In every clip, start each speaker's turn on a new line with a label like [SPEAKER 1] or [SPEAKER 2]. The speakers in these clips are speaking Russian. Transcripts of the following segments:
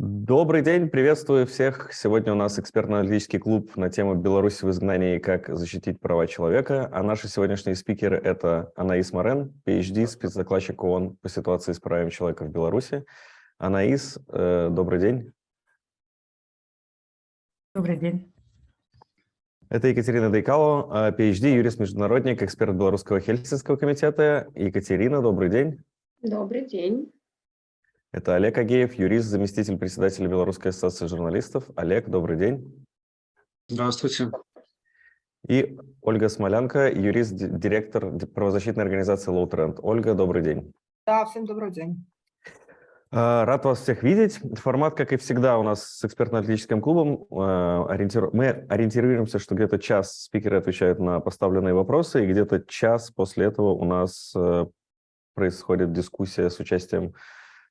[SPEAKER 1] Добрый день, приветствую всех. Сегодня у нас экспертно-аналитический клуб на тему «Беларусь в изгнании и как защитить права человека». А наши сегодняшние спикеры – это Анаис Морен, PhD, спецдокладчик ООН по ситуации с правами человека в Беларуси. Анаис, э, добрый день.
[SPEAKER 2] Добрый день.
[SPEAKER 1] Это Екатерина Дейкало, PhD, юрист-международник, эксперт Белорусского Хельсинского комитета. Екатерина, добрый день.
[SPEAKER 3] Добрый день.
[SPEAKER 1] Это Олег Агеев, юрист, заместитель председателя Белорусской ассоциации журналистов. Олег, добрый день.
[SPEAKER 4] Здравствуйте.
[SPEAKER 1] И Ольга Смолянка, юрист, директор правозащитной организации Low Trend. Ольга, добрый день.
[SPEAKER 2] Да, всем добрый день.
[SPEAKER 1] А, рад вас всех видеть. Формат, как и всегда, у нас с экспертно-аналитическим клубом. А. Мы ориентируемся, что где-то час спикеры отвечают на поставленные вопросы, и где-то час после этого у нас э, происходит дискуссия с участием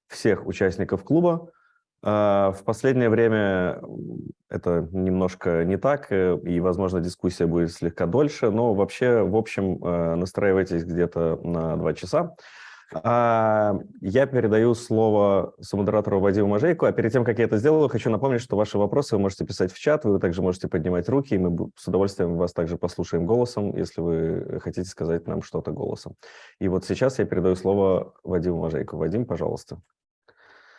[SPEAKER 1] всех участников клуба. А, в последнее время это немножко не так, э, и, возможно, дискуссия будет слегка дольше, но вообще, в общем, э, настраивайтесь где-то на два часа. А, я передаю слово сомодератору Вадиму Мажейку, а перед тем, как я это сделаю, хочу напомнить, что ваши вопросы вы можете писать в чат, вы также можете поднимать руки, и мы с удовольствием вас также послушаем голосом, если вы хотите сказать нам что-то голосом. И вот сейчас я передаю слово Вадиму Мажейку. Вадим, пожалуйста.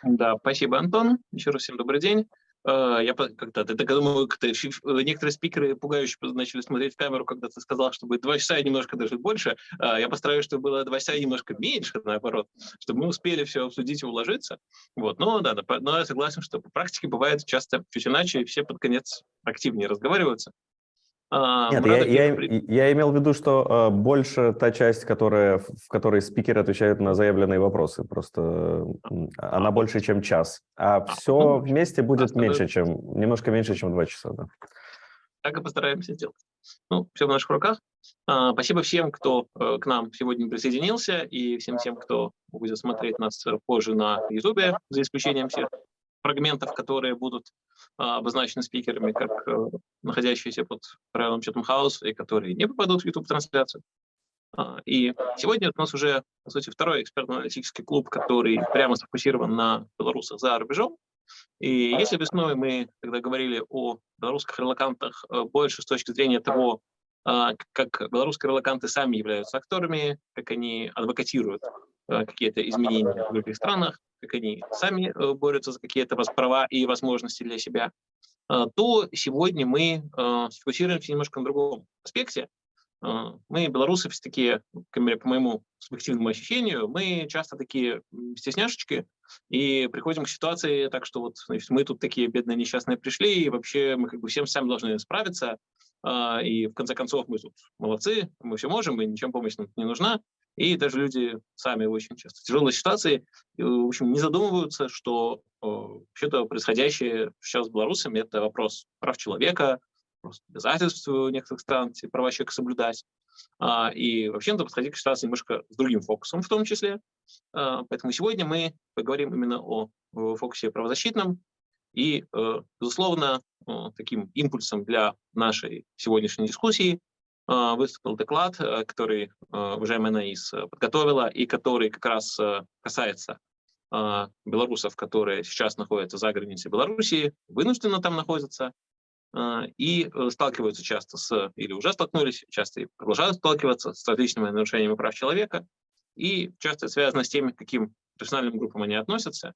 [SPEAKER 4] Да, спасибо, Антон. Еще раз всем добрый день. Э, я когда ты так думаю, как некоторые спикеры пугающе начали смотреть в камеру, когда ты сказал, что будет два часа и немножко даже больше. Э, я постараюсь, чтобы было два часа и немножко меньше, наоборот, чтобы мы успели все обсудить и уложиться. Вот. Но да, но я согласен, что по практике бывает часто чуть иначе, и все под конец активнее разговариваются.
[SPEAKER 1] А, Нет, я, я, я имел в виду, что э, больше та часть, которая, в которой спикеры отвечают на заявленные вопросы. Просто э, она а, больше, чем час. А, а все ну, вместе будет меньше, чем, немножко меньше, чем два часа. Да.
[SPEAKER 4] Так и постараемся сделать. Ну, все в наших руках. А, спасибо всем, кто э, к нам сегодня присоединился, и всем тем, кто будет смотреть нас позже на YouTube, за исключением всех фрагментов, которые будут а, обозначены спикерами как а, находящиеся под правилом Chatham House и которые не попадут в YouTube-трансляцию. А, и сегодня у нас уже, по сути, второй экспертно-аналитический клуб, который прямо сфокусирован на белорусах за рубежом. И если весной мы тогда говорили о белорусских релакантах больше с точки зрения того, как белорусские релаканты сами являются акторами, как они адвокатируют какие-то изменения в других странах, как они сами э, борются за какие-то права и возможности для себя, э, то сегодня мы э, сфокусируемся немножко на другом аспекте. Мы, белорусы, все такие, по моему субъективному ощущению, мы часто такие стесняшечки и приходим к ситуации так, что вот значит, мы тут такие бедные несчастные пришли, и вообще мы как бы всем сами должны справиться, и в конце концов мы тут молодцы, мы все можем, и ничем помощь нам не нужна. И даже люди сами очень часто в тяжелой ситуации, в общем, не задумываются, что э, вообще-то происходящее сейчас с белорусами – это вопрос прав человека, просто обязательств некоторых стран эти права человека соблюдать. А, и вообще надо подходить к ситуации немножко с другим фокусом в том числе. А, поэтому сегодня мы поговорим именно о, фокусе правозащитном. И, э, безусловно, таким импульсом для нашей сегодняшней дискуссии выступил доклад, э, который а, уважаемая Наис э, подготовила, и который как раз э, касается а, белорусов, которые сейчас находятся за границей Белоруссии, вынужденно там находятся, и сталкиваются часто с, или уже столкнулись, часто и продолжают сталкиваться с различными нарушениями прав человека, и часто связано с тем, к каким профессиональным группам они относятся, а,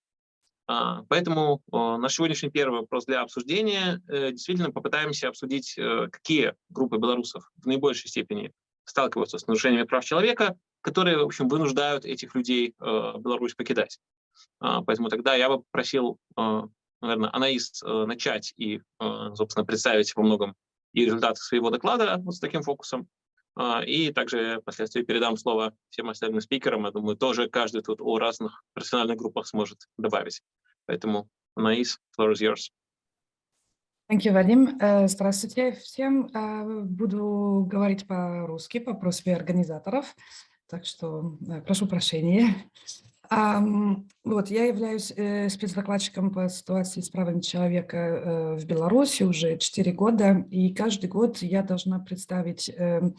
[SPEAKER 4] поэтому наш сегодняшний первый вопрос для обсуждения. Э, действительно попытаемся обсудить, э, какие группы белорусов в наибольшей степени сталкиваются с нарушениями прав человека, которые, в общем, вынуждают этих людей э, Беларусь покидать. А, поэтому тогда я бы просил, наверное, Анаис начать и, собственно, представить во многом и результаты своего доклада вот с таким фокусом, а, и также впоследствии передам слово всем остальным спикерам. Я думаю, тоже каждый тут о разных профессиональных группах сможет добавить. Поэтому, Наис, floor is yours.
[SPEAKER 2] Thank you, Вадим. Э, здравствуйте всем. Э, буду говорить по-русски, по просьбе организаторов, так что э, прошу прощения. Вот, я являюсь спецдокладчиком по ситуации с правами человека в Беларуси уже 4 года, и каждый год я должна представить эм,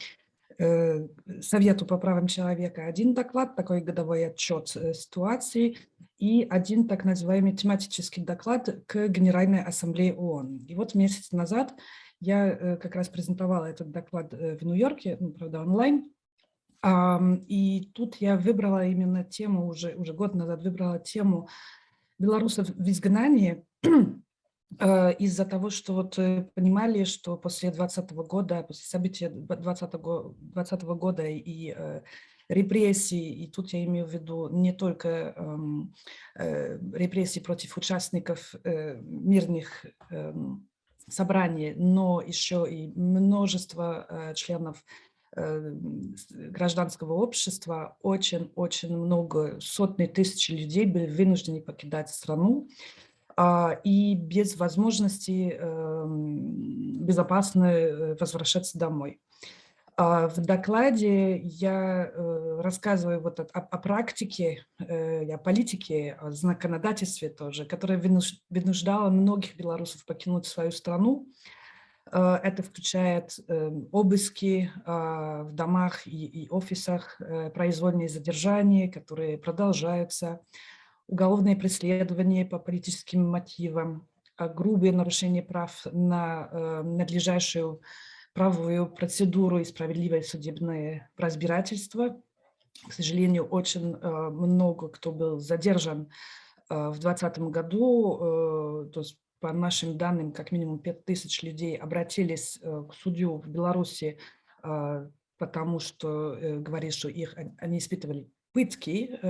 [SPEAKER 2] Совету по правам человека. Один доклад, такой годовой отчет э, ситуации, и один так называемый тематический доклад к Генеральной Ассамблее ООН. И вот месяц назад я как раз презентовала этот доклад в Нью-Йорке, ну, правда, онлайн, и тут я выбрала именно тему, уже, уже год назад выбрала тему белорусов в изгнании, э, из-за того, что вот э, понимали, что после 2020 года, после событий 2020 года и э, репрессий, и тут я имею в виду не только эм, репрессии против участников мирных эм, собраний, но еще и множество членов Э, гражданского общества очень-очень много, сотни тысяч людей были вынуждены покидать страну, и без возможности эм, безопасно э, возвращаться домой. А, в докладе я э, рассказываю вот о, о практике, о политике, о законодательстве тоже, которая вынуждала многих белорусов покинуть свою страну, Э, это включает обыски а, в домах и, офисах, э, произвольные задержания, которые продолжаются, уголовные преследования по политическим мотивам, а, грубые нарушения прав на э, надлежащую правовую процедуру и справедливое судебное разбирательство. К сожалению, очень много кто был задержан в 2020 году, то есть по нашим данным, как минимум 5000 людей обратились э, к судью в Беларуси, потому что э, говорит, что их, они испытывали пытки,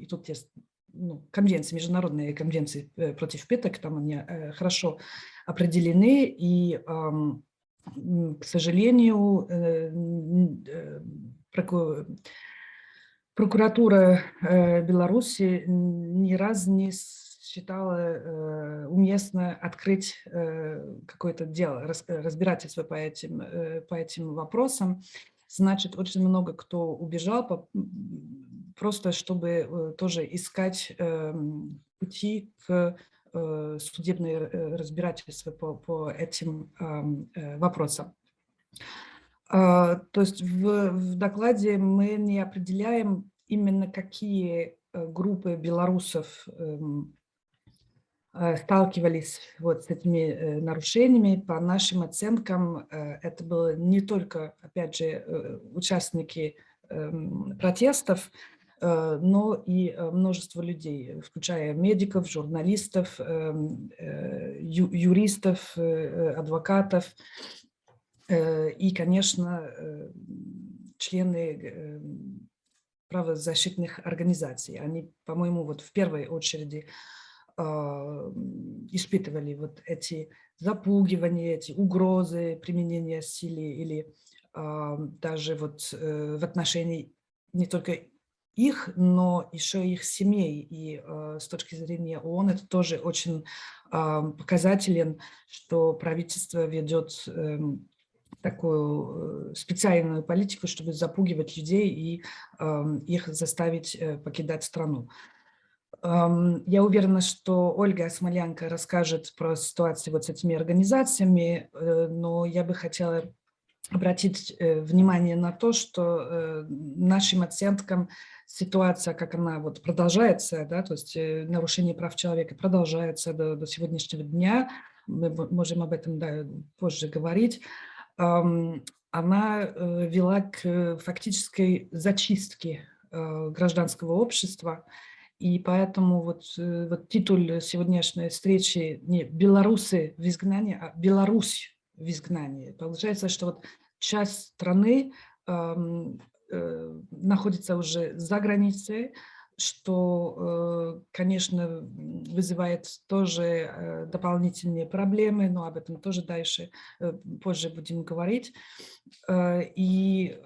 [SPEAKER 2] и тут есть ну, конвенции, международные конвенции э, против пыток, там они хорошо определены, и, к сожалению, прокуратура Беларуси ни разу не считала э, уместно открыть э, какое-то дело, э, разбирательство по этим, э, по этим вопросам. Значит, очень много кто убежал, по, просто чтобы э, тоже искать э, пути к э, судебное э, разбирательство по, по этим э, вопросам. Э, то есть в, в докладе мы не определяем именно какие группы белорусов эм, сталкивались вот с этими нарушениями. По нашим оценкам, это было не только, опять же, участники эм, протестов, но и множество людей, включая медиков, журналистов, эм, юристов, адвокатов и, конечно, члены правозащитных организаций. Они, по-моему, вот в первой очереди а, испытывали вот эти запугивания, эти угрозы применения силы или а, даже вот э, в отношении не только их, но еще их семей. И э, с точки зрения ООН это тоже очень э, показателен, что правительство ведет э, такую специальную политику, чтобы запугивать людей и э, их заставить э, покидать страну. Я уверена, что Ольга Смолянка расскажет про ситуацию вот с этими организациями, э, но я бы хотела обратить э, внимание на то, что э, нашим оценкам ситуация, как она вот продолжается, да, то есть нарушение прав человека продолжается до, до сегодняшнего дня, мы можем об этом да, позже говорить, она вела к фактической зачистке гражданского общества, и поэтому вот, э, вот титул сегодняшней встречи не «Белорусы в изгнании», а «Беларусь в изгнании». Получается, что вот часть страны э, находится уже за границей, что, э, конечно, вызывает тоже э, дополнительные проблемы, но об этом тоже дальше, позже будем говорить. И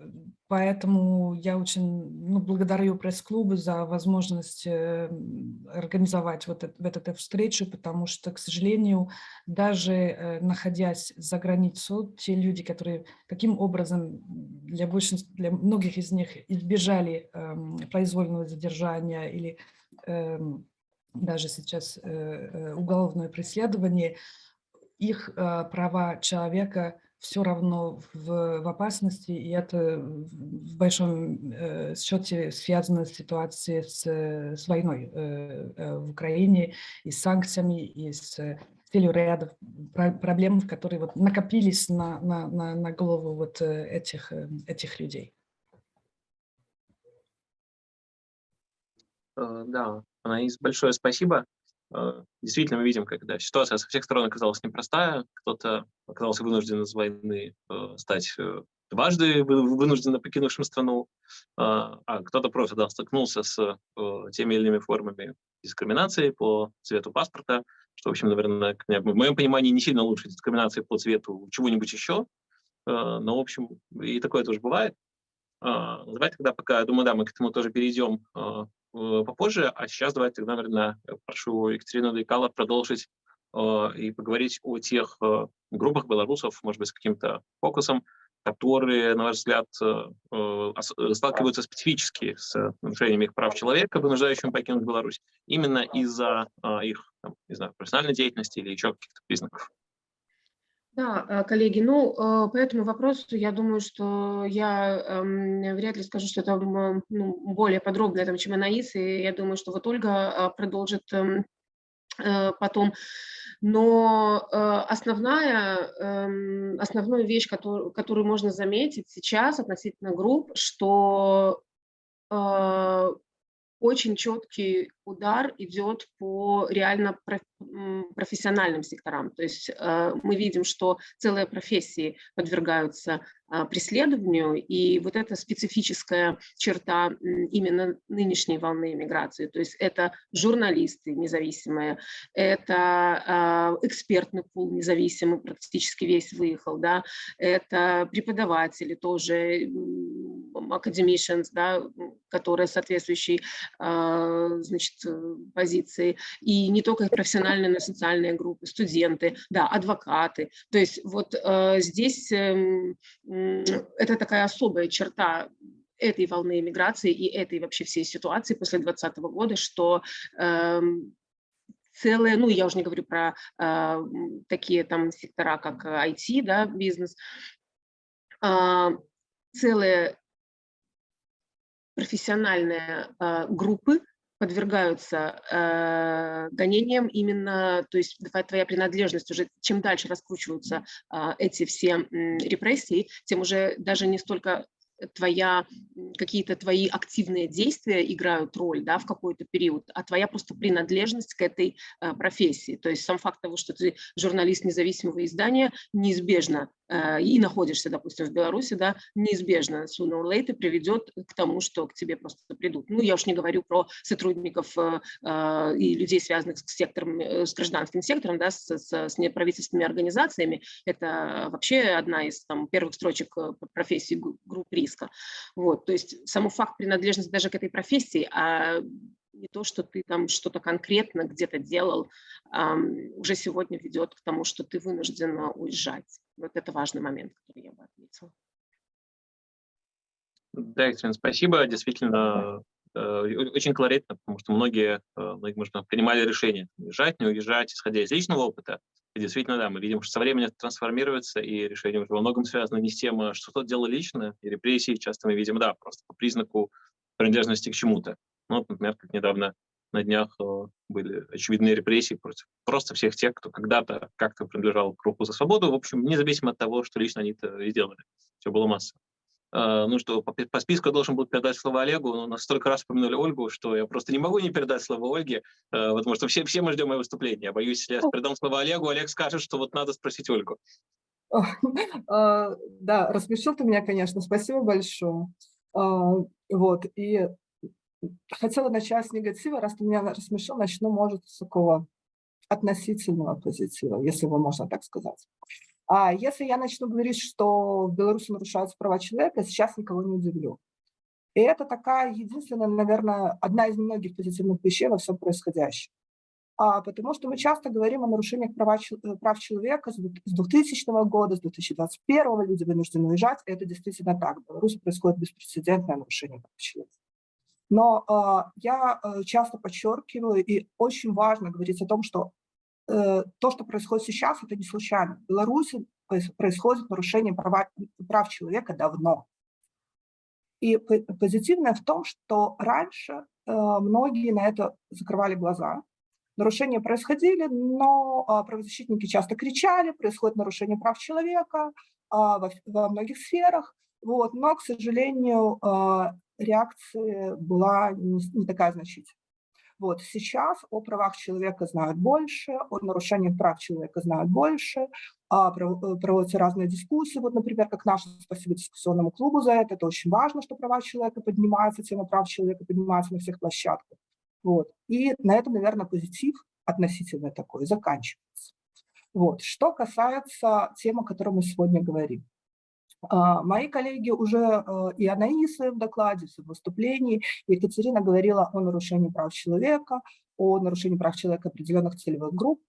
[SPEAKER 2] поэтому я очень ну, благодарю пресс-клубу за возможность организовать вот это, вот эту встречу, потому что, к сожалению, даже находясь за границу, те люди, которые каким образом для, большинства, для многих из них избежали эм, произвольного задержания, задержания или э, даже сейчас э, э, уголовное преследование, их э, права человека все равно в, в опасности, и это в большом э, счете связано с ситуацией с, с войной э, э, в Украине, и с санкциями, и с целью ряда проблем, которые вот накопились на, на, на, на голову вот этих, этих людей.
[SPEAKER 4] Да, Анаис, большое спасибо. Э, действительно мы видим, когда ситуация со всех сторон оказалась непростая, кто-то оказался вынужден из войны э, стать э, дважды вынужденно покинувшим страну, а кто-то просто да, столкнулся с теми или иными формами дискриминации по цвету паспорта, что, в общем, наверное, в моем понимании не сильно лучше дискриминации по цвету чего-нибудь еще, но, в общем, и такое тоже бывает. Давайте тогда пока, я думаю, да, мы к этому тоже перейдем Э, попозже, а сейчас давайте тогда, наверное, прошу Екатерину Дайкала продолжить э, и поговорить о тех э, группах белорусов, может быть, с каким-то фокусом, которые, на ваш взгляд, сталкиваются специфически с нарушением их прав человека, вынуждающим покинуть Беларусь, именно из-за их, там, не знаю, профессиональной деятельности или еще каких-то признаков.
[SPEAKER 3] Да, э, коллеги, ну, э, по этому вопросу я думаю, что я эм, вряд ли скажу, что это ну, более подробно, там, чем Анаис, и я думаю, что вот Ольга э, продолжит эм, потом. Но основная, эм, основную вещь, которую, которую можно заметить сейчас относительно групп, что очень четкий удар идет по реально профессиональным секторам. То есть э, мы видим, что целые профессии подвергаются преследованию, и вот эта специфическая черта именно нынешней волны иммиграции, то есть это журналисты независимые, это а, экспертный пул независимый, практически весь выехал, да, это преподаватели тоже, academicians, да, которые соответствующие а, значит, позиции, и не только профессиональные, но и социальные группы, студенты, да, адвокаты. То есть вот здесь эм, это такая особая черта этой волны иммиграции и этой вообще всей ситуации после 2020 года, что э, целые, ну я уже не говорю про э, такие там сектора, как IT, да, бизнес, э, целые профессиональные э, группы подвергаются э, гонениям именно, то есть твоя принадлежность уже, чем дальше раскручиваются э, эти все э, репрессии, тем уже даже не столько твоя, какие-то твои активные действия играют роль да, в какой-то период, а твоя просто принадлежность к этой э, профессии. То есть сам факт того, что ты журналист независимого издания, неизбежно и находишься, допустим, в Беларуси, да, неизбежно sooner or later приведет к тому, что к тебе просто придут. Ну, я уж не говорю про сотрудников э, э, и людей, связанных с сектором, с гражданским сектором, да, с, с, с неправительственными организациями. Это вообще одна из там, первых строчек профессии групп риска. Вот, то есть саму факт принадлежности даже к этой профессии, а не то, что ты там что-то конкретно где-то делал, уже сегодня ведет к тому, что ты вынужден уезжать. Вот это важный момент, который я бы отметила.
[SPEAKER 4] Да, Екатерина, спасибо. Действительно, э, очень колоритно, потому что многие, э, многие можно, принимали решение уезжать, не уезжать, исходя из личного опыта. И действительно, да, мы видим, что со временем это трансформируется, и решение уже во многом связано не с тем, а что кто-то делал лично, и репрессии часто мы видим, да, просто по признаку принадлежности к чему-то. Ну, например, как недавно на днях э, были очевидные репрессии против просто всех тех, кто когда-то как-то принадлежал к руху за свободу, в общем, независимо от того, что лично они-то и сделали. Все было масса. Э, ну что, по, по списку я должен был передать слово Олегу, но нас столько раз упомянули Ольгу, что я просто не могу не передать слово Ольге, э, потому что все, все мы ждем ее выступления. Я боюсь, если я передам слово Олегу, Олег скажет, что вот надо спросить Ольгу.
[SPEAKER 5] Да, рассмешил ты меня, конечно, спасибо большое. Вот, и хотела начать с негатива, раз ты меня рассмешил, начну, может, с такого относительного позитива, если его можно так сказать. А если я начну говорить, что в Беларуси нарушаются права человека, сейчас никого не удивлю. И это такая единственная, наверное, одна из немногих позитивных вещей во всем происходящем. А, потому что мы часто говорим о нарушениях права, прав человека с 2000 года, с 2021 люди вынуждены уезжать. И это действительно так. В Беларуси происходит беспрецедентное нарушение прав человека. Но э, я э, часто подчеркиваю, и очень важно говорить о том, что э, то, что происходит сейчас, это не случайно. В Беларуси происходит нарушение права, прав человека давно. И позитивное в том, что раньше э, многие на это закрывали глаза. Нарушения происходили, но а, правозащитники часто кричали, происходит нарушение прав человека а, во, во многих сферах. Вот, но, к сожалению, а, реакция была не, такая значительная. Вот сейчас о правах человека знают больше, о нарушениях прав человека знают больше, а, э, проводятся разные дискуссии, вот, например, как наше спасибо дискуссионному клубу за это, это очень важно, что права человека поднимаются, тема прав человека поднимается на всех площадках. Вот. И на этом, наверное, позитив относительно такой заканчивается. Вот. Что касается темы, о которой мы сегодня говорим. А, мои коллеги уже, э, и Анаис в докладе, в выступлении, Екатерина говорила о нарушении прав человека, о нарушении прав человека определенных целевых групп.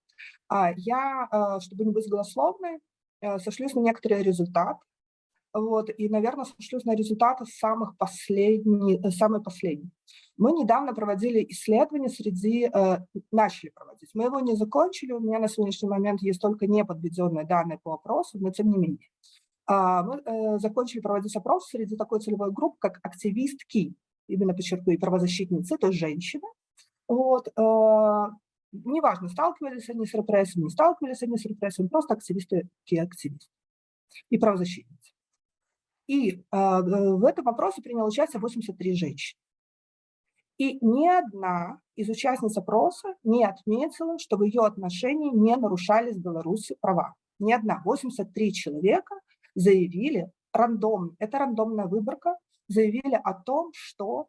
[SPEAKER 5] А я, э, чтобы не быть голословной, э, сошлюсь на некоторые результаты, вот, и, наверное, сошлюсь на результаты самых последних, самый последний. Мы недавно проводили исследование среди, начали проводить. Мы его не закончили, у меня на сегодняшний момент есть только неподведенные данные по вопросу, но тем не менее. А, мы э, закончили проводить опрос среди такой целевой группы, как активистки, именно подчеркну, правозащитницы, то есть женщины. Вот, э, неважно, сталкивались они с репрессиями, не сталкивались они с репрессиями, просто активисты и активисты и правозащитницы. И э, в этом опросе приняло участие 83 женщины. И ни одна из участниц опроса не отметила, что в ее отношении не нарушались в Беларуси права. Ни одна. 83 человека заявили, рандом, это рандомная выборка, заявили о том, что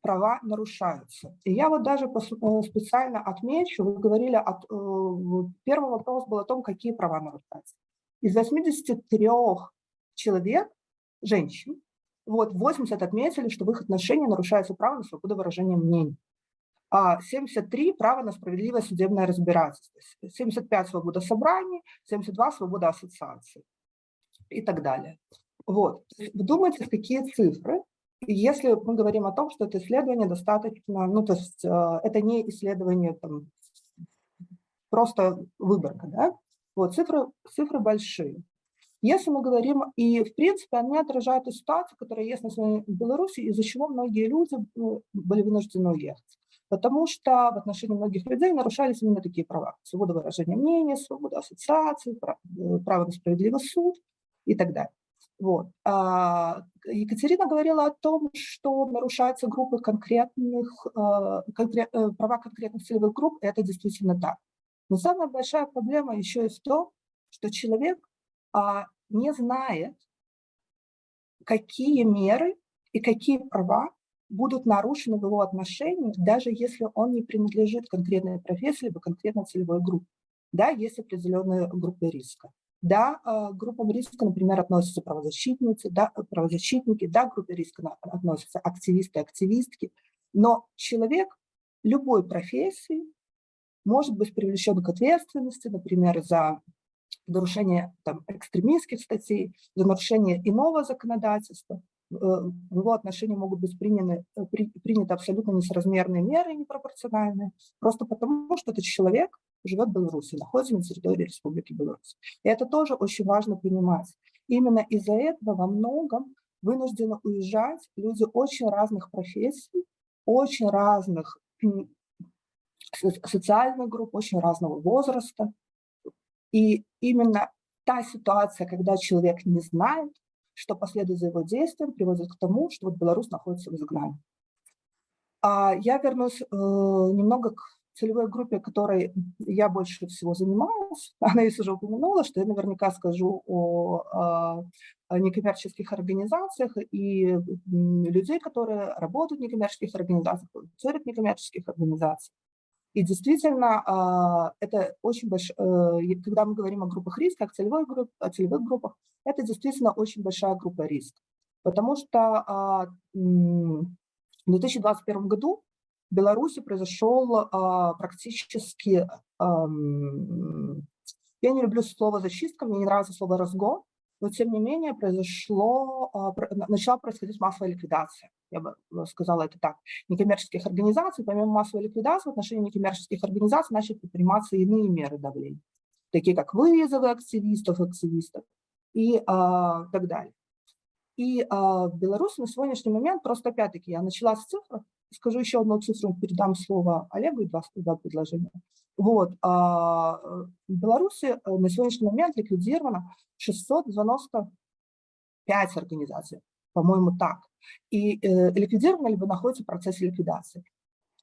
[SPEAKER 5] права нарушаются. И я вот даже э, специально отмечу, вы говорили, от, э, первый вопрос был о том, какие права нарушаются. Из 83 человек, женщин, вот 80 отметили, что в их отношении нарушается право на свободу выражения мнений. А 73 – право на справедливое судебное разбирательство, 75 – свобода собраний, 72 – свобода ассоциации и так далее. Вот. Вдумайтесь, какие цифры. Если мы говорим о том, что это исследование достаточно, ну, то есть э, это не исследование, там, просто выборка, да? Вот, цифры, цифры большие. Если мы говорим, и в принципе они отражают ту ситуацию, которая есть на в Беларуси, из-за чего многие люди ну, были вынуждены уехать. Потому что в отношении многих людей нарушались именно такие права. Свобода выражения мнения, свобода ассоциации, э, право на справедливый суд и так далее. Вот. А Екатерина говорила о том, что нарушаются группы конкретных, конкрет, э, права конкретных целевых групп, это действительно так. Но самая большая проблема еще и в том, что человек а, не знает, какие меры и какие права будут нарушены в его отношении, даже если он не принадлежит конкретной профессии либо конкретной целевой группе. Да, есть определенные группы риска. Да, а, к группам риска, например, относятся правозащитницы, да, правозащитники, да, к группе риска относятся активисты, активистки. Но человек любой профессии может быть привлечен к ответственности, например, за нарушение там, экстремистских статей, за нарушение иного законодательства. Э, в его отношении могут быть приняты, э, при, приняты абсолютно несоразмерные меры, непропорциональные, просто потому, что этот человек живет в Беларуси, находится на территории Республики Беларусь. И это тоже очень важно понимать. Именно из-за этого во многом вынуждены уезжать люди очень разных профессий, очень разных социальных групп, очень разного возраста. И именно та ситуация, когда человек не знает, что последует за его действием, приводит к тому, что вот Беларусь находится в изгнании. А я вернусь э, немного к целевой группе, которой я больше всего занимаюсь. Она и уже упомянула, что я наверняка скажу о, о, о некоммерческих организациях и людей, которые работают в некоммерческих организациях, в некоммерческих организациях. И действительно, а, это очень большое, э, когда мы говорим о группах риска, о, целевой групп, о целевых группах, это действительно очень большая группа риска. Потому что а, в 2021 году в Беларуси произошел а, практически, я не люблю слово зачистка, мне не нравится слово разгон, но тем не менее произошло, начала происходить массовая ликвидация я бы э, сказала это так, некоммерческих организаций, помимо массовой ликвидации, в отношении некоммерческих организаций начали предприниматься иные меры давления. такие как вызовы активистов, активистов и а, так далее. И а, в Беларуси на сегодняшний момент, просто опять-таки я начала с цифр, скажу еще одну цифру, передам слово Олегу и два, два предложения. Вот, а, в Беларуси э, на сегодняшний момент ликвидировано 695 организаций, по-моему, так. И э, ликвидировано либо находится в процессе ликвидации.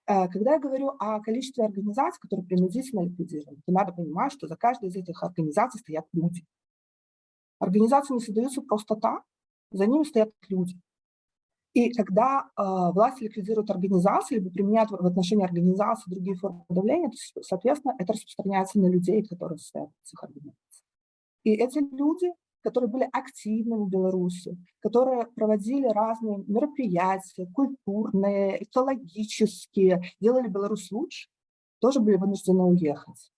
[SPEAKER 5] Э, когда я говорю о количестве организаций, которые принудительно ликвидированы, то надо понимать, что за каждой из этих организаций стоят люди. Организации не создаются просто так, за ними стоят люди. И когда э, власти ликвидируют организации, либо применяют в отношении организаций другие формы давления, то, соответственно, это распространяется на людей, которые состоят в этих организациях. И эти люди, которые были активными в Беларуси, которые проводили разные мероприятия, культурные, экологические, делали Беларусь лучше, тоже были вынуждены уехать.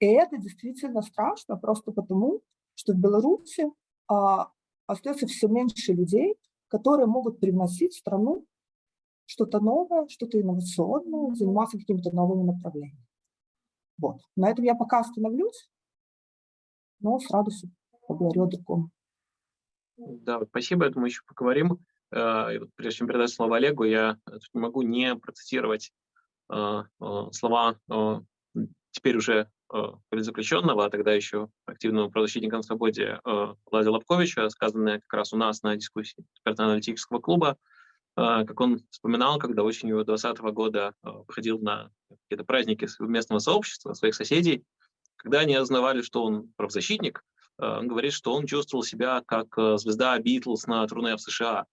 [SPEAKER 5] И это действительно страшно просто потому, что в Беларуси а, остается все меньше людей, которые могут привносить в страну что-то новое, что-то инновационное, заниматься какими-то новыми направлениями. Вот. На этом я пока остановлюсь, но с радостью поговорю о другом.
[SPEAKER 4] Да, спасибо, я думаю, еще поговорим. Э, прежде чем передать слово Олегу, я не могу не процитировать э, э, слова теперь уже политзаключенного, а тогда еще активного правозащитника на свободе Владимира Лобковича, сказанное как раз у нас на дискуссии экспертно-аналитического клуба, как он вспоминал, когда осенью 2020 года выходил на какие-то праздники местного сообщества, своих соседей, когда они осознавали, что он правозащитник, он говорит, что он чувствовал себя как звезда Битлз на турне в США,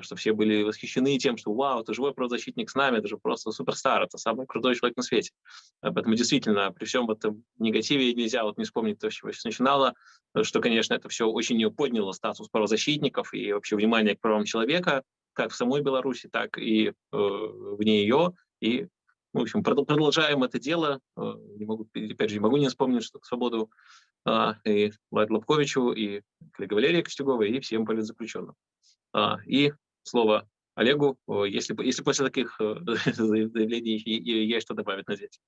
[SPEAKER 4] что все были восхищены тем, что вау, это живой правозащитник с нами, это же просто суперстар, это самый крутой человек на свете. Поэтому действительно, при всем этом негативе нельзя вот не вспомнить то, с чего все начинало, что, конечно, это все очень подняло статус правозащитников и вообще внимание к правам человека, как в самой Беларуси, так и э, вне ее. И, в общем, продолжаем это дело. Э, не могу, опять же, не могу не вспомнить что свободу э, и Владу Лобковичу, и коллеге Валерии Костюговой, и всем политзаключенным. А, и слово Олегу, если, если после таких э, заявлений есть что добавить на здесь.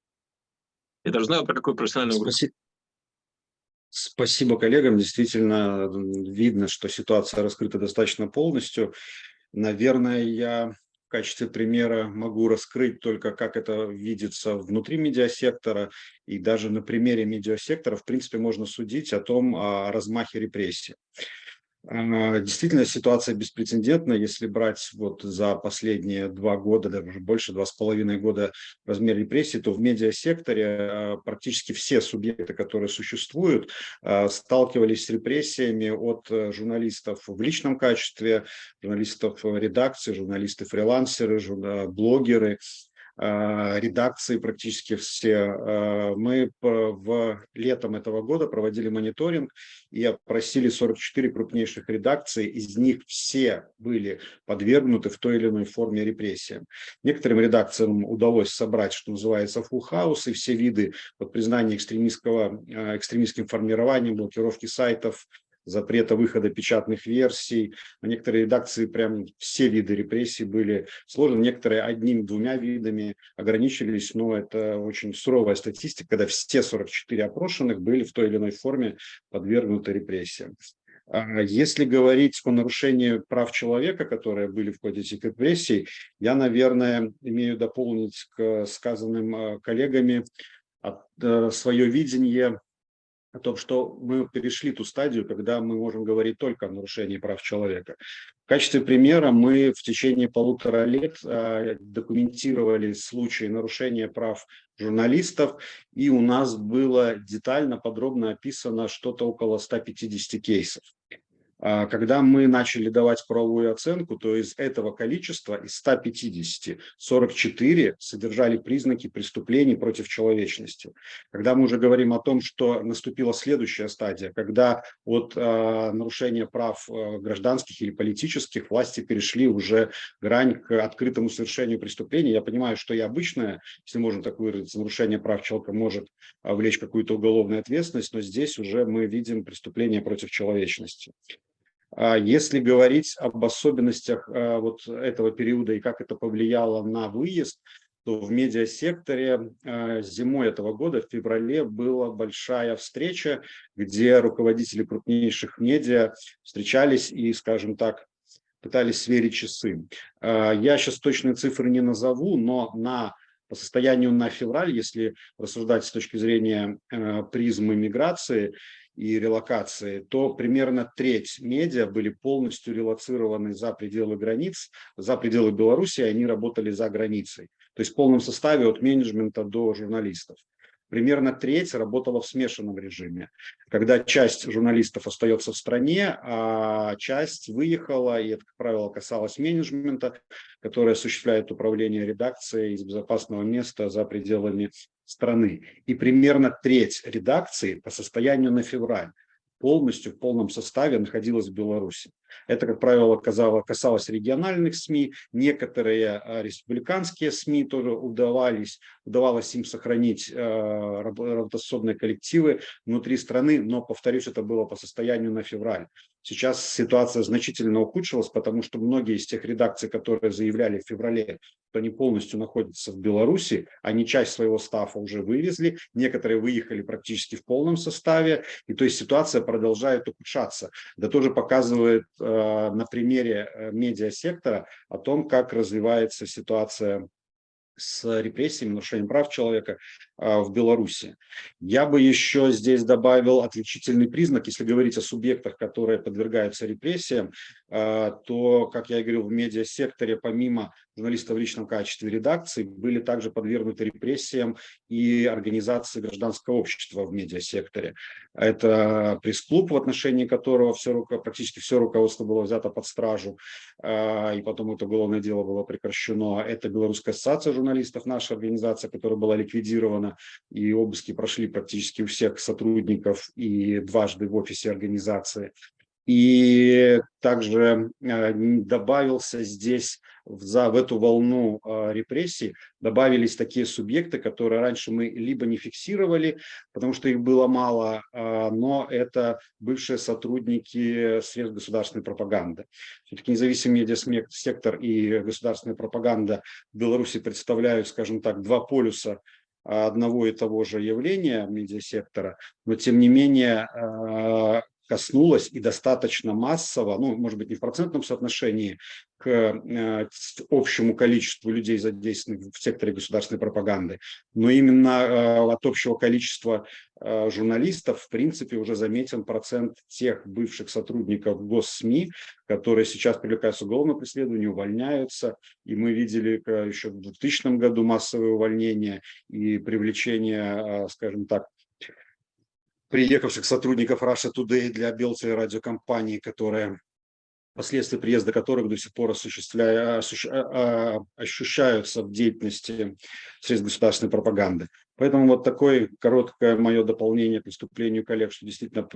[SPEAKER 4] Я даже знаю, про какую профессиональную группу.
[SPEAKER 6] Спасибо. Спасибо коллегам. Действительно видно, что ситуация раскрыта достаточно полностью. Наверное, я в качестве примера могу раскрыть только, как это видится внутри медиасектора. И даже на примере медиасектора, в принципе, можно судить о том, о размахе репрессий. А, действительно, ситуация беспрецедентная, если брать вот за последние два года, даже больше, два с половиной года размер репрессий, то в медиасекторе а, практически все субъекты, которые существуют, а, сталкивались с репрессиями от э, журналистов в личном качестве, журналистов редакции, журналисты-фрилансеры, блогеры, редакции практически все. А, мы в летом этого года проводили мониторинг и опросили 44 крупнейших редакций. Из них все были подвергнуты в той или иной форме репрессиям. Некоторым редакциям удалось собрать, что называется, фулл-хаус, и все виды под признание экстремистского, а, экстремистским формированием, блокировки сайтов, запрета выхода печатных версий. На некоторые редакции прям все виды репрессий были сложены, некоторые одним-двумя видами ограничились, но это очень суровая статистика, когда все 44 опрошенных были в той или иной форме подвергнуты репрессиям. А если говорить о нарушении прав человека, которые были в ходе этих репрессий, я, наверное, имею дополнить к сказанным э, коллегами э, свое видение о том, что мы перешли ту стадию, когда мы можем говорить только о нарушении прав человека. В качестве примера мы в течение полутора лет э, документировали случаи нарушения прав журналистов, и у нас было детально, подробно описано что-то около 150 кейсов. А, когда мы начали давать правовую оценку, то из этого количества, из 150, 44 содержали признаки преступлений против человечности. Когда мы уже говорим о том, что наступила следующая стадия, когда от э, нарушения прав э, гражданских или политических власти перешли уже грань к открытому совершению преступлений, я понимаю, что и обычное, если можно так выразиться, нарушение прав человека может влечь какую-то уголовную ответственность, но здесь уже мы видим преступление против человечности. А если говорить об особенностях а, вот этого периода и как это повлияло на выезд, то в медиасекторе э, зимой этого года, в феврале, была большая встреча, где руководители крупнейших медиа встречались и, скажем так, пытались сверить часы. Э, я сейчас точные цифры не назову, но на по состоянию на февраль, если рассуждать с точки зрения э, призмы миграции и релокации, то примерно треть медиа были полностью релацированы за пределы границ, за пределы Беларуси, они работали за границей. То есть в полном составе от менеджмента до журналистов примерно треть работала в смешанном режиме, когда часть журналистов остается в стране, а часть выехала, и это, как правило, касалось менеджмента, который осуществляет управление редакцией из безопасного места за пределами страны. И примерно треть редакции по состоянию на февраль полностью в полном составе находилась в Беларуси. Это, как правило, касалось региональных СМИ, некоторые а, республиканские СМИ тоже удавались, удавалось им сохранить а, работоспособные коллективы внутри страны, но, повторюсь, это было по состоянию на февраль. Сейчас ситуация значительно ухудшилась, потому что многие из тех редакций, которые заявляли в феврале, что они полностью находятся в Беларуси, они часть своего стафа уже вывезли, некоторые выехали практически в полном составе, и то есть ситуация продолжает ухудшаться. Это тоже показывает Э, на примере э, медиасектора о том, как развивается ситуация с репрессиями, нарушением прав человека а, в Беларуси. Я бы еще здесь добавил отличительный признак, если говорить о субъектах, которые подвергаются репрессиям, а, то, как я и говорил, в медиасекторе, помимо журналистов в личном качестве редакции, были также подвергнуты репрессиям и организации гражданского общества в медиасекторе. Это пресс-клуб, в отношении которого все, практически все руководство было взято под стражу, а, и потом это уголовное дело было прекращено. Это Белорусская ассоциация журналистов, наша организация, которая была ликвидирована, и обыски прошли практически у всех сотрудников и дважды в офисе организации. И также э, добавился здесь за, в эту волну э, репрессий, добавились такие субъекты, которые раньше мы либо не фиксировали, потому что их было мало, э, но это бывшие сотрудники средств государственной пропаганды. Все-таки независимый медиасектор и государственная пропаганда в Беларуси представляют, скажем так, два полюса одного и того же явления медиасектора, но тем не менее коснулась и достаточно массово, ну, может быть, не в процентном соотношении к э, общему количеству людей, задействованных в секторе государственной пропаганды, но именно э, от общего количества э, журналистов, в принципе, уже заметен процент тех бывших сотрудников госсми, которые сейчас привлекаются к уголовному преследованию, увольняются. И мы видели еще в 2000 году массовые увольнения и привлечение, скажем так, приехавших сотрудников Russia Today для Белцевой радиокомпании, которая последствия приезда которых до сих пор осуществляя, а, ощущаются в деятельности средств государственной пропаганды. Поэтому вот такое короткое мое дополнение к выступлению коллег, что действительно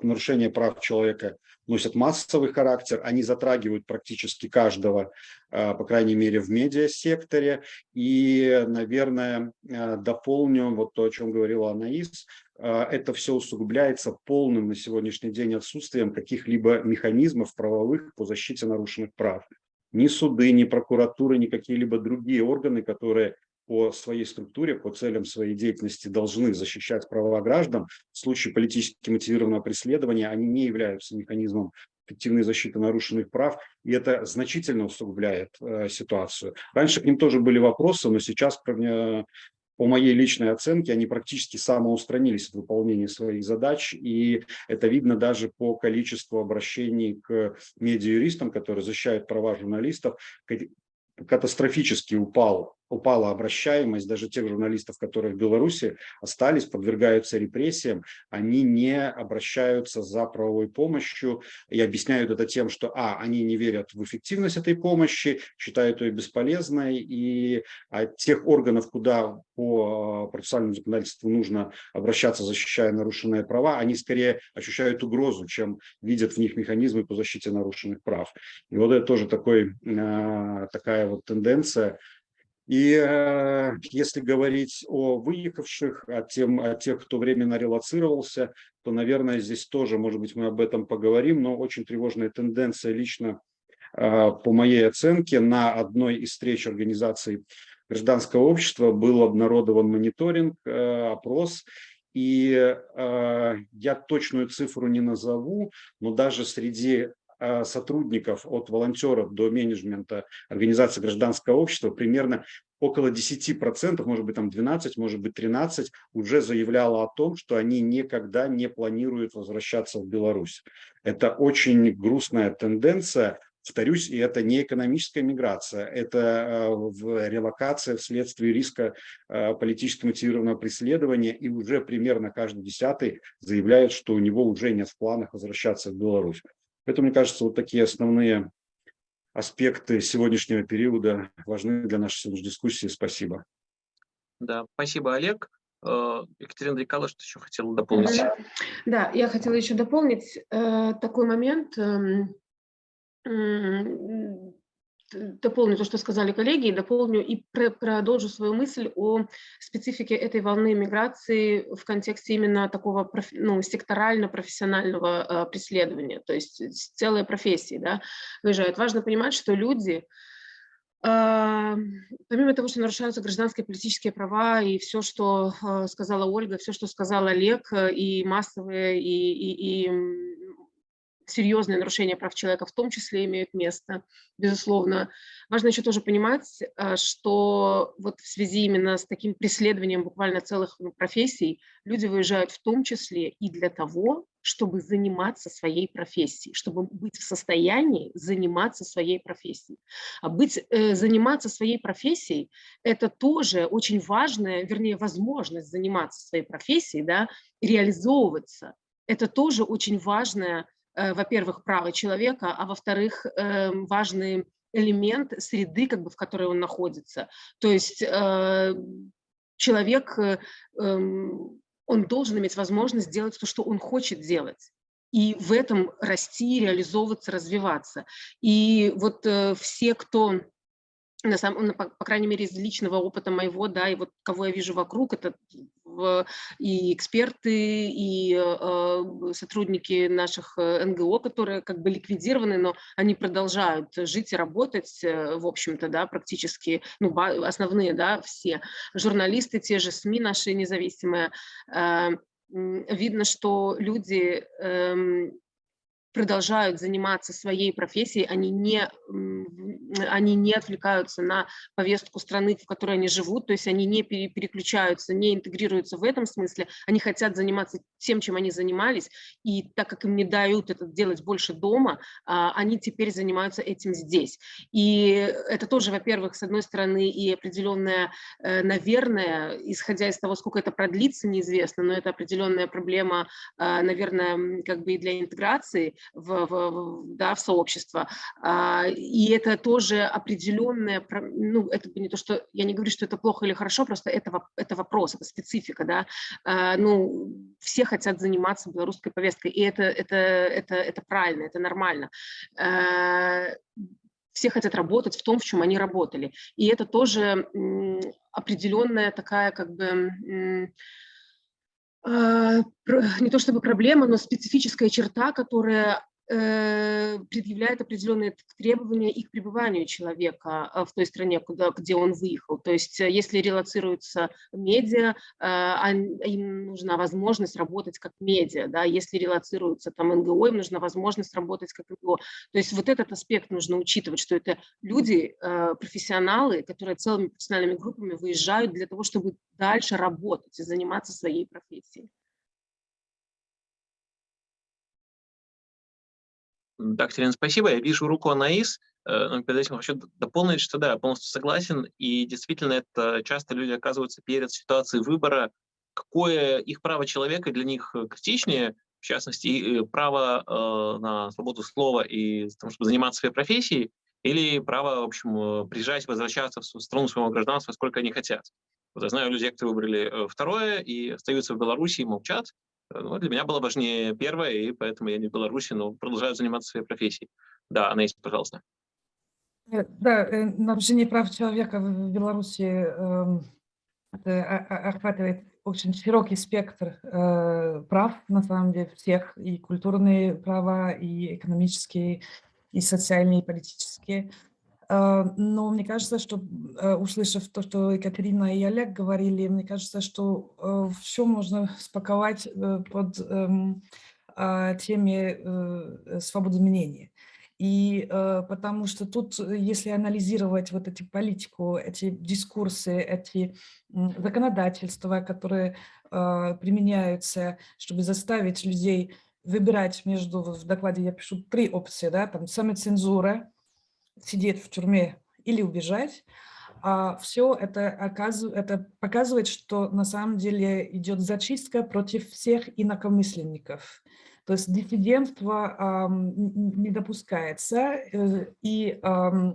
[SPEAKER 6] нарушение прав человека носят массовый характер, они затрагивают практически каждого, а, по крайней мере, в медиасекторе. И, наверное, а, дополню вот то, о чем говорила Анаис, а, это все усугубляется полным на сегодняшний день отсутствием каких-либо механизмов правовых по защите нарушенных прав. Ни суды, ни прокуратуры, ни какие-либо другие органы, которые по своей структуре, по целям своей деятельности должны защищать права граждан, в случае политически мотивированного преследования они не являются механизмом эффективной защиты нарушенных прав, и это значительно усугубляет э, ситуацию. Раньше к ним тоже были вопросы, но сейчас э, по моей личной оценке, они практически самоустранились от выполнения своих задач, и это видно даже по количеству обращений к медиа-юристам, которые защищают права журналистов, катастрофически упал упала обращаемость даже тех журналистов, которые в Беларуси остались, подвергаются репрессиям, они не обращаются за правовой помощью и объясняют это тем, что а, они не верят в эффективность этой помощи, считают ее бесполезной, и от тех органов, куда по а, процессуальному законодательству нужно обращаться, защищая нарушенные права, они скорее ощущают угрозу, чем видят в них механизмы по защите нарушенных прав. И вот это тоже такой, а, такая вот тенденция, и э, если говорить о выехавших, о, тем, о тех, кто временно релацировался, то, наверное, здесь тоже, может быть, мы об этом поговорим, но очень тревожная тенденция лично, э, по моей оценке, на одной из встреч организаций гражданского общества был обнародован мониторинг, опрос, и я точную цифру не назову, но даже среди сотрудников от волонтеров до менеджмента организации гражданского общества примерно около 10%, может быть там 12, может быть 13, уже заявляло о том, что они никогда не планируют возвращаться в Беларусь. Это очень грустная тенденция, Повторюсь, и это не экономическая миграция, это э, релокация вследствие риска э, политически мотивированного преследования, и уже примерно каждый десятый заявляет, что у него уже нет в планах возвращаться в Беларусь. Поэтому, мне кажется, вот такие основные аспекты сегодняшнего периода важны для нашей сегодняшней дискуссии. Спасибо.
[SPEAKER 4] Да, спасибо, Олег. Э, Екатерина Дрикала, что еще хотела дополнить?
[SPEAKER 3] Да, я хотела еще дополнить э, такой момент. Дополню то, что сказали коллеги, и дополню и продолжу свою мысль о специфике этой волны миграции в контексте именно такого ну, секторально-профессионального э, преследования, то есть целые профессии да, выезжают. Важно понимать, что люди, э, помимо того, что нарушаются гражданские политические права, и все, что э, сказала Ольга, все, что сказал Олег, и массовые, и, и, и серьезные нарушения прав человека в том числе имеют место, безусловно. Важно еще тоже понимать, э, что вот в связи именно с таким преследованием буквально целых ну, профессий люди выезжают в том числе и для того, чтобы заниматься своей профессией, чтобы быть в состоянии заниматься своей профессией. А быть, э, заниматься своей профессией – это тоже очень важная, вернее, возможность заниматься своей профессией, да, реализовываться. Это тоже очень важная во-первых, право человека, а во-вторых, эм, важный элемент среды, как бы, в которой он находится. То есть э, человек, э, эм, он должен иметь возможность делать то, что он хочет делать и в этом расти, реализовываться, развиваться. И вот все, кто на самом, ну, по, по крайней мере, из личного опыта моего, да, и вот кого я вижу вокруг, это и эксперты, и э, сотрудники наших э, НГО, которые как бы ликвидированы, но они продолжают жить и работать, э, в общем-то, да, практически, ну, основные, да, все. Журналисты, те же СМИ наши независимые, э, видно, что люди э, продолжают заниматься своей профессией, они не, они не отвлекаются на повестку страны, в которой они живут, то есть они не переключаются, не интегрируются в этом смысле, они хотят заниматься тем, чем они занимались, и так как им не дают это делать больше дома, а, они теперь занимаются этим здесь. И это тоже, во-первых, с одной стороны, и определенная, э, наверное, исходя из того, сколько это продлится, неизвестно, но это определенная проблема, а, наверное, как бы и для интеграции, в, в, да, в сообщество. А, и это тоже определенное, ну, это не то, что, я не говорю, что это плохо или хорошо, просто это, это вопрос, это специфика, да. А, ну, все хотят заниматься белорусской повесткой, и это, это, это, это правильно, это нормально а, все хотят работать в том, в чем они работали. И это тоже определенная такая как бы не то чтобы проблема, но специфическая черта, которая предъявляет определенные требования и к пребыванию человека э, в той стране, куда, где он выехал. То есть э, если релацируются медиа, им нужна возможность работать как медиа. Да? Если релацируются там НГО, им нужна возможность работать как НГО. То есть вот этот аспект нужно учитывать, что это люди, профессионалы, которые целыми профессиональными группами выезжают для того, чтобы дальше работать и заниматься своей профессией.
[SPEAKER 4] Да, Катерина, спасибо. Я вижу руку Анаис. Э, но перед этим хочу дополнить, что да, полностью согласен. И действительно, это часто люди оказываются перед ситуацией выбора, какое их право человека для них критичнее, в частности, право э, на свободу слова и том, чтобы заниматься своей профессией, или право, в общем, э, приезжать, возвращаться в страну своего гражданства, сколько они хотят. Вот я знаю людей, которые выбрали э, второе и остаются в Беларуси и молчат, ну, для меня было важнее первое, и поэтому я не в Беларуси, но продолжаю заниматься своей профессией. Да, Анна, пожалуйста.
[SPEAKER 2] Э, да, э, нарушение прав человека в Беларуси эм, охватывает очень широкий спектр э, прав, на самом деле, всех, и культурные права, и экономические, и социальные, и политические. Но мне кажется, что, услышав то, что Екатерина и Олег говорили, мне кажется, что все можно спаковать под эм, теме свободы мнения. И э, потому что тут, э, если анализировать вот эти политику, эти дискурсы, эти э, законодательства, которые э, применяются, чтобы заставить людей выбирать между, в докладе я пишу три опции, да, там самоцензура, сидеть в тюрьме или убежать, а все это, оказывает, это показывает, что на самом деле идет зачистка против всех инакомысленников. То есть диссидентство не допускается, э, и э,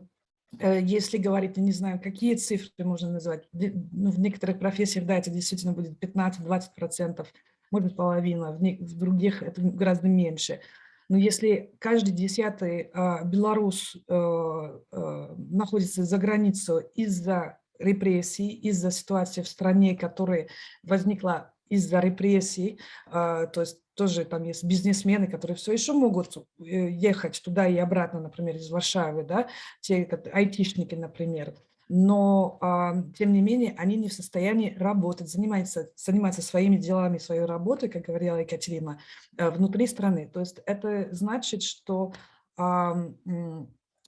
[SPEAKER 2] если говорить, я не знаю, какие цифры можно назвать, ну, в некоторых профессиях, да, это действительно будет 15-20%, может быть, половина, в, в других это гораздо меньше. Но если каждый десятый э, белорус э, э, находится за границей из-за репрессий, из-за ситуации в стране, которая возникла из-за репрессий, э, то есть тоже там есть бизнесмены, которые все еще могут э, ехать туда и обратно, например, из Варшавы, да, те айтишники, например, но, а, тем не менее, они не в состоянии работать, заниматься, заниматься своими делами, своей работой, как говорила Екатерина, э, внутри страны. То есть это значит, что а,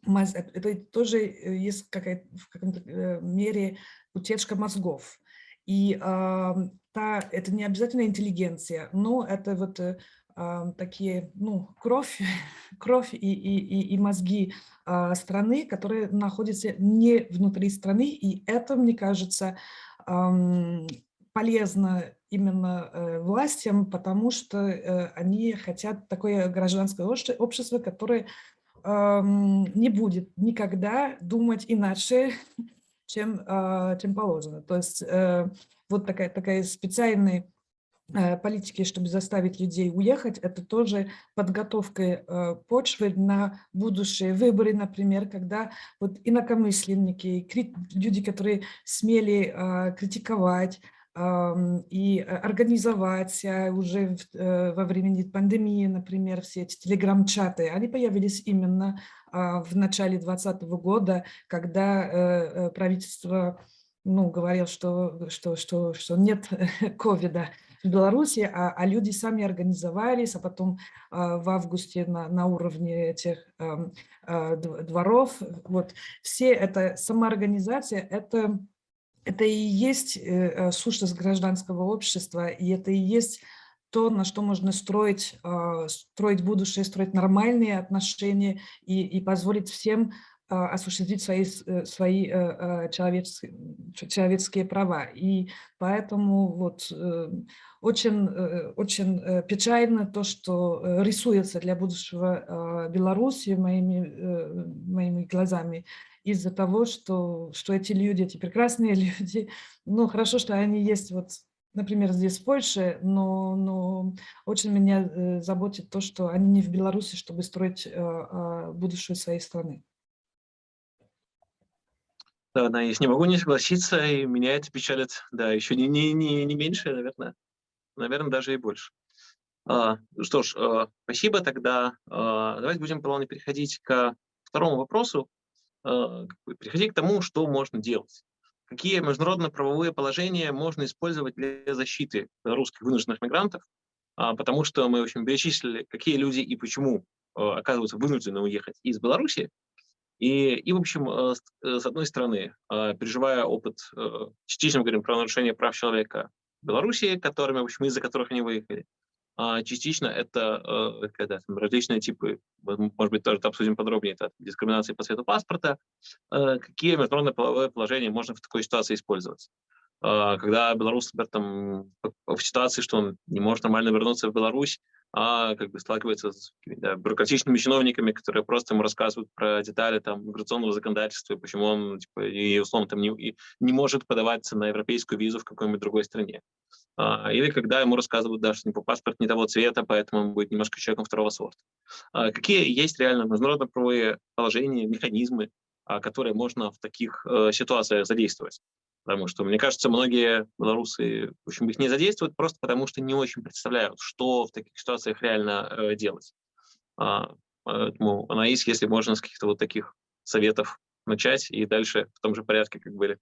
[SPEAKER 2] это тоже есть какая в каком-то э, мере утечка мозгов. И э, та, это не обязательно интеллигенция, но это вот э, такие, ну, кровь, кровь и, и, и, мозги э, страны, которые находятся не внутри страны, и это, мне кажется, полезно именно э, властям, потому что э, они хотят такое гражданское общество, которое не будет никогда думать иначе, чем, а, чем положено. То есть э, вот такая, такая специальная политики, чтобы заставить людей уехать, это тоже подготовка э, почвы на будущие выборы, например, когда вот инакомысленники, люди, которые смели а, критиковать, и организовать уже во времени пандемии, например, все эти телеграм-чаты, они появились именно а, в начале 2020 года, когда э, э, правительство ну, говорил, что, что, что, что нет ковида в Беларуси, а, а люди сами организовались, а потом а, в августе на, на уровне этих а, а, дворов. Вот. Все это самоорганизация, это, это и есть э, сущность гражданского общества, и это и есть то, на что можно строить, а, строить будущее, строить нормальные отношения и, и позволить всем осуществить свои, э, свои э, э, человеческие, человеческие права. И поэтому вот очень, очень печально то, что рисуется для будущего а, Беларуси моими, моими глазами из-за того, что, что эти люди, эти прекрасные люди, ну хорошо, что они есть вот например, здесь в Польше, но, но очень меня заботит то, что они не в Беларуси, чтобы строить э, будущее своей страны.
[SPEAKER 4] Да, да, я не могу не согласиться, и меня это печалит, да, еще не, не, не, не меньше, наверное, наверное, даже и больше. А, что ж, а, спасибо тогда. А, давайте будем плавно переходить к второму вопросу, а, переходить к тому, что можно делать какие международно-правовые положения можно использовать для защиты русских вынужденных мигрантов, а, потому что мы, в общем, перечислили, какие люди и почему а, оказываются вынуждены уехать из Беларуси. И, и в общем, а, с одной стороны, переживая опыт, частично говорим про нарушение прав человека в Беларуси, которыми, в общем, из-за которых они выехали, а частично это э, когда, там, различные типы, может быть, тоже обсудим подробнее, это дискриминации по цвету паспорта, э, какие международные половые положения можно в такой ситуации использовать. Э, когда белорус, например, там, в ситуации, что он не может нормально вернуться в Беларусь, а как бы сталкивается с да, бюрократичными чиновниками, которые просто ему рассказывают про детали там, миграционного законодательства, почему он типа, и условно там, не, и не может подаваться на европейскую визу в какой-нибудь другой стране. А, или когда ему рассказывают, да, что паспорт не того цвета, поэтому он будет немножко человеком второго сорта. А, какие есть реально международно-правовые положения, механизмы, а, которые можно в таких э, ситуациях задействовать? Потому что, мне кажется, многие белорусы, в общем, их не задействуют просто потому, что не очень представляют, что в таких ситуациях реально э, делать. Поэтому, Анаис, если можно, с каких-то вот таких советов начать и дальше в том же порядке, как были.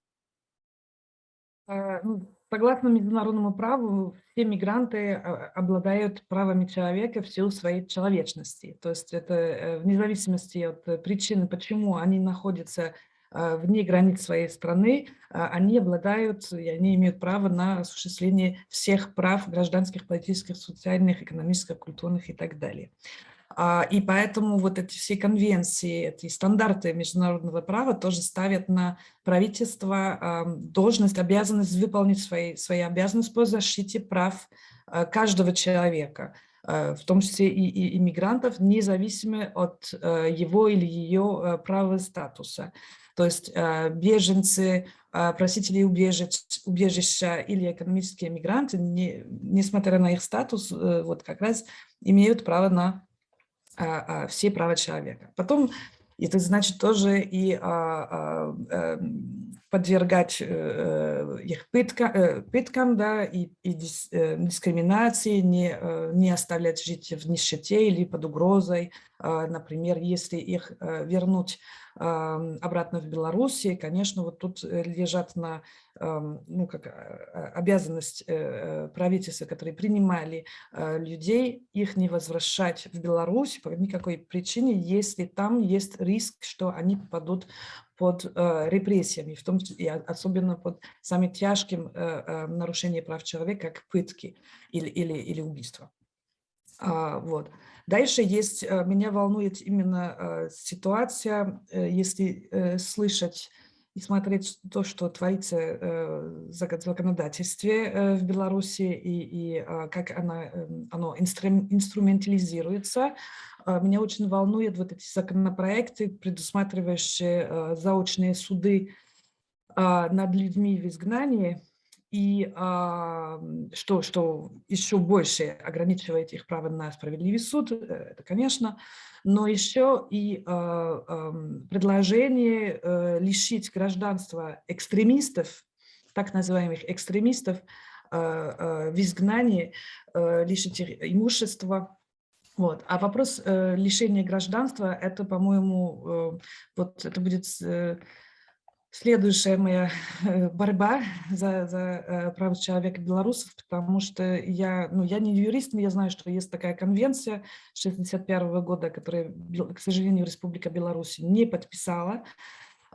[SPEAKER 2] Э, ну, Согласно международному праву, все мигранты э, обладают правами человека в силу своей человечности. То есть это э, вне зависимости от причины, почему они находятся вне границ своей страны, они обладают, и они имеют право на осуществление всех прав гражданских, политических, социальных, экономических, культурных и так далее. А, и поэтому вот эти все конвенции, эти стандарты международного права тоже ставят на правительство должность, обязанность выполнить свои, свои обязанности по защите прав а, каждого человека, а, в том числе и иммигрантов, независимо от его или ее права статуса. То есть беженцы, просители убежища или экономические мигранты, не, несмотря на их статус, э, вот как раз имеют право на все права человека. Потом это значит тоже и а, эм, подвергать э, э, их пытка, пыткам, да, и, и дискриминации, не, не оставлять жить в нищете или под угрозой. Например, если их вернуть обратно в Беларуси, конечно, вот тут э, лежат на ну, как, а, обязанность э, э, правительства, которые принимали людей, их не возвращать в Беларусь по никакой причине, если там есть риск, что они попадут под репрессиями, в том числе, и особенно под самым тяжким нарушением прав человека, как пытки или, или, или убийство. А, вот. Дальше есть, э, меня волнует именно э, ситуация, э, если слышать и смотреть то, что творится в законодательстве в Беларуси и, и как она, оно инструментализируется. Меня очень волнуют вот эти законопроекты, предусматривающие заочные суды над людьми в изгнании, и а, что, что еще больше ограничивает их право на справедливый суд, э, это, конечно, но еще и а, предложение а, лишить гражданства экстремистов, так называемых экстремистов, а, в изгнании, а, лишить их имущества, вот. А вопрос э, лишения гражданства, это, по-моему, э, вот это будет э, следующая моя э, борьба за, за э, права человека белорусов, потому что я, ну, я не юрист, но я знаю, что есть такая конвенция 61 года, которая, к сожалению, Республика Беларусь не подписала,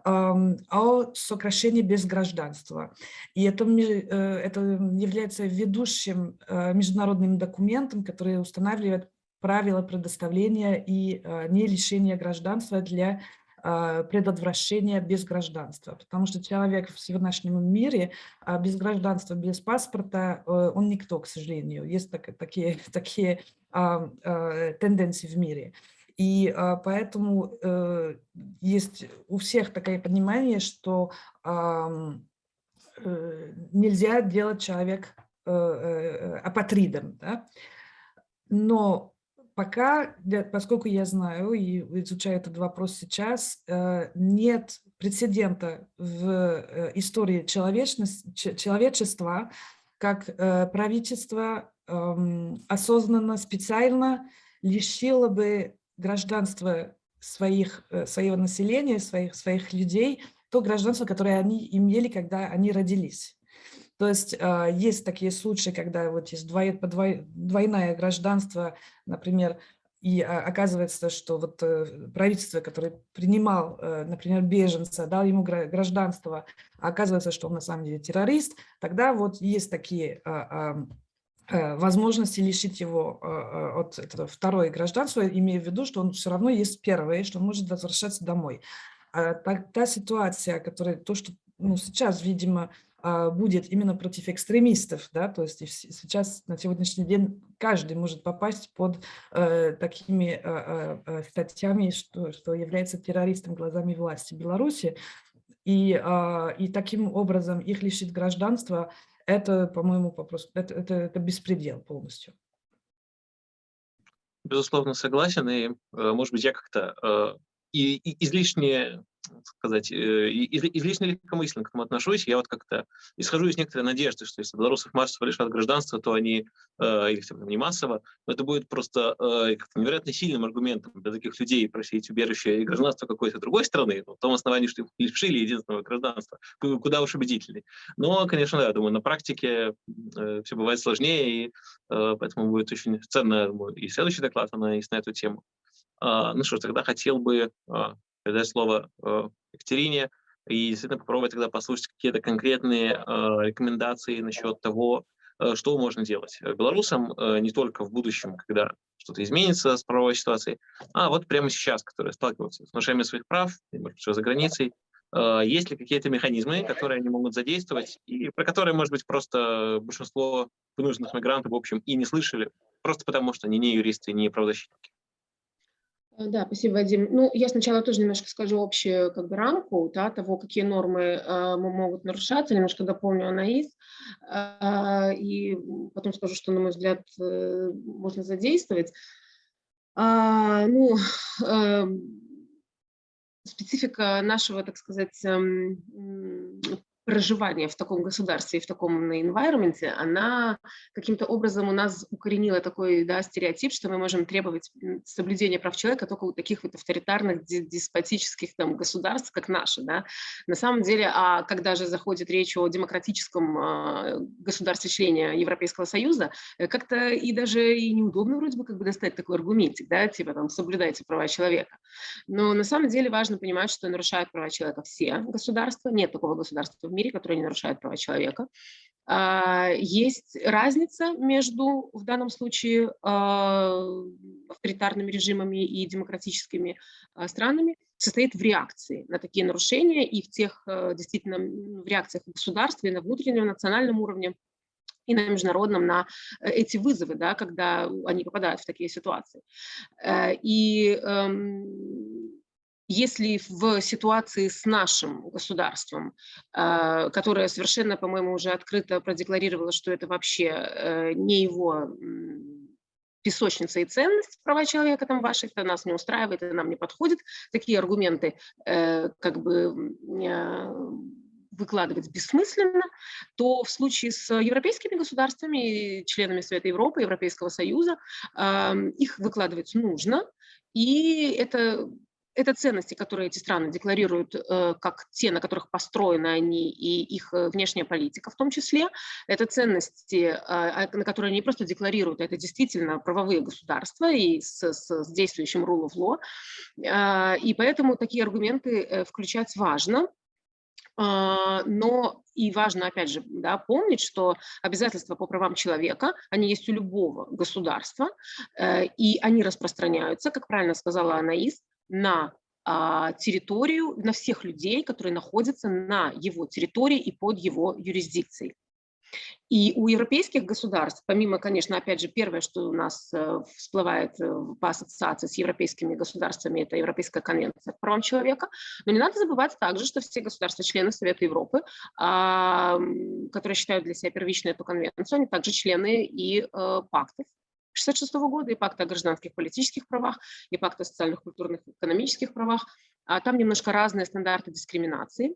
[SPEAKER 2] о сокращении без гражданства. И это, э, это является ведущим международным документом, который устанавливает правила предоставления и не лишения гражданства для предотвращения без гражданства, потому что человек в сегодняшнем мире а, без гражданства, без паспорта, э, он никто, к сожалению. Есть так, такие, такие а, тенденции в мире. И поэтому э, есть у всех такое понимание, что э, нельзя делать человек апатридом. Да? Но пока, поскольку я знаю и изучаю этот вопрос сейчас, э, нет прецедента в э, истории человечества, как э, правительство эм, осознанно, специально лишило бы гражданства своих, своего населения, своих, своих людей, то гражданство, которое они имели, когда они родились. То есть а, есть такие случаи, когда вот есть двойное гражданство, например, и а, оказывается, что вот э, правительство, которое принимал, э, например, беженца, дал ему гражданство, а оказывается, что он на самом деле террорист, тогда вот есть такие э, возможности лишить его от второе гражданства, имея в виду, что он все равно есть первое, что он может возвращаться домой. А та, та ситуация, которая, то, что ну, сейчас, видимо, будет именно против экстремистов, да, то есть сейчас на сегодняшний день каждый может попасть под э, такими э, э, статьями, что, что является террористом глазами власти Беларуси, и, э, и таким образом их лишить гражданства, это, по-моему, это, это, это беспредел полностью.
[SPEAKER 4] Безусловно, согласен, и, может быть, я как-то и, и излишне сказать, э, излишне легкомысленно к этому отношусь. Я вот как-то исхожу из некоторой надежды, что если белорусов массово лишат гражданства, то они, э, или хотя бы не массово, но это будет просто э, невероятно сильным аргументом для таких людей просить убежище и гражданство какой-то другой страны, в том основании, что их лишили единственного гражданства, куда уж убедительней. Но, конечно, да, я думаю, на практике все бывает сложнее, и поэтому будет очень ценно и следующий доклад анализ на эту тему. А, ну что ж, тогда хотел бы а, передать слово э, Екатерине и действительно попробовать тогда послушать какие-то конкретные э, рекомендации насчет того, э, что можно делать белорусам не только в будущем, когда что-то изменится с правовой ситуацией, а вот прямо сейчас, которые сталкиваются с нарушением своих прав, может быть, за границей, есть ли какие-то механизмы, которые они могут задействовать, и про которые, может быть, просто большинство вынужденных мигрантов, в общем, и не слышали, просто потому что они не юристы, не правозащитники.
[SPEAKER 3] Э, да, спасибо, Вадим. Ну, я сначала тоже немножко скажу общую как бы рамку да, того, какие нормы э, могут нарушаться, немножко дополню анализ, э, и потом скажу, что, на мой взгляд, э, можно задействовать. А, ну, э, специфика нашего, так сказать, эм, проживание в таком государстве и в таком environment, она каким-то образом у нас укоренила такой да, стереотип, что мы можем требовать соблюдения прав человека только у таких вот авторитарных, деспотических там, государств, как наши. Да? На самом деле, а когда же заходит речь о демократическом э, государстве-члене Европейского Союза, э, как-то и даже и неудобно вроде бы как бы достать такой аргументик, да, типа там соблюдайте права человека. Но на самом деле важно понимать, что нарушают права человека все государства, нет такого государства в мире, которые не нарушают права человека. А, есть разница между, в данном случае, а, авторитарными режимами и демократическими а, странами, состоит в реакции на такие нарушения и в тех, действительно, в реакциях государства и на внутреннем национальном уровне, и на международном, на э, эти вызовы, да, когда они попадают в такие ситуации. Э, и эм, если в ситуации с нашим государством, э, которое совершенно, по-моему, уже открыто продекларировало, что это вообще э, не его песочница и ценность права человека там ваших, это нас не устраивает, это нам не подходит. Такие аргументы э, как бы выкладывать бессмысленно, то в случае с европейскими государствами, членами Совета Европы, Европейского Союза, их выкладывать нужно, и это это ценности, которые эти страны декларируют э, как те, на которых построены они и их э, внешняя политика в том числе. Это ценности, э, а, на которые они просто декларируют, это действительно правовые государства и с, с, с действующим rule of law. И поэтому такие аргументы э, включать важно. Но и важно, опять же, да, помнить, что обязательства по правам человека, они есть у любого государства, и они распространяются, как правильно сказала Анаис, на а, территорию, на всех людей, которые находятся на его территории и под его юрисдикцией. И у европейских государств, помимо, конечно, опять же, первое, что у нас э, всплывает э, по ассоциации с европейскими государствами, это Европейская конвенция по правам человека, но не надо забывать также, что все государства-члены Совета Европы, которые считают для себя первичной эту конвенцию, они также члены и э, пактов 1966 года, и пакт о гражданских политических правах, и пакт о социальных, культурных, экономических правах. А там немножко разные стандарты дискриминации.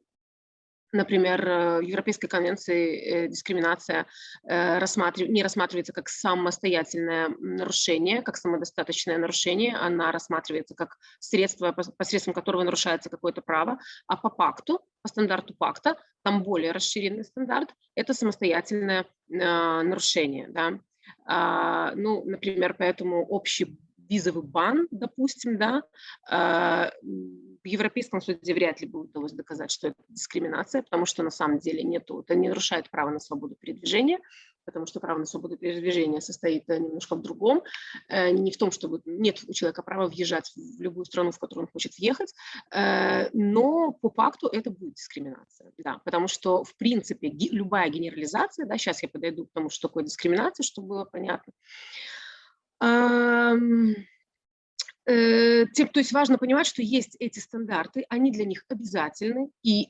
[SPEAKER 3] Например, э, в Европейской конвенции э, дискриминация э, не рассматривается как самостоятельное нарушение, как самодостаточное нарушение, она рассматривается как средство, посредством которого нарушается какое-то право, а по пакту, по стандарту пакта, там более расширенный стандарт, это самостоятельное нарушение. Да? А, ну, например, поэтому общий визовый бан, допустим, да, а, в Европейском суде вряд ли будет удалось доказать, что это дискриминация, потому что на самом деле нету, это не нарушает право на свободу передвижения, потому что право на свободу передвижения состоит э, немножко в другом, э, не в том, чтобы нет у человека права въезжать в любую страну, в которую он хочет въехать, э, но по факту это будет дискриминация, да, потому что, в принципе, любая генерализация, да, сейчас я подойду к тому, что такое дискриминация, чтобы было понятно, то есть важно понимать, что есть эти стандарты, они для них обязательны, и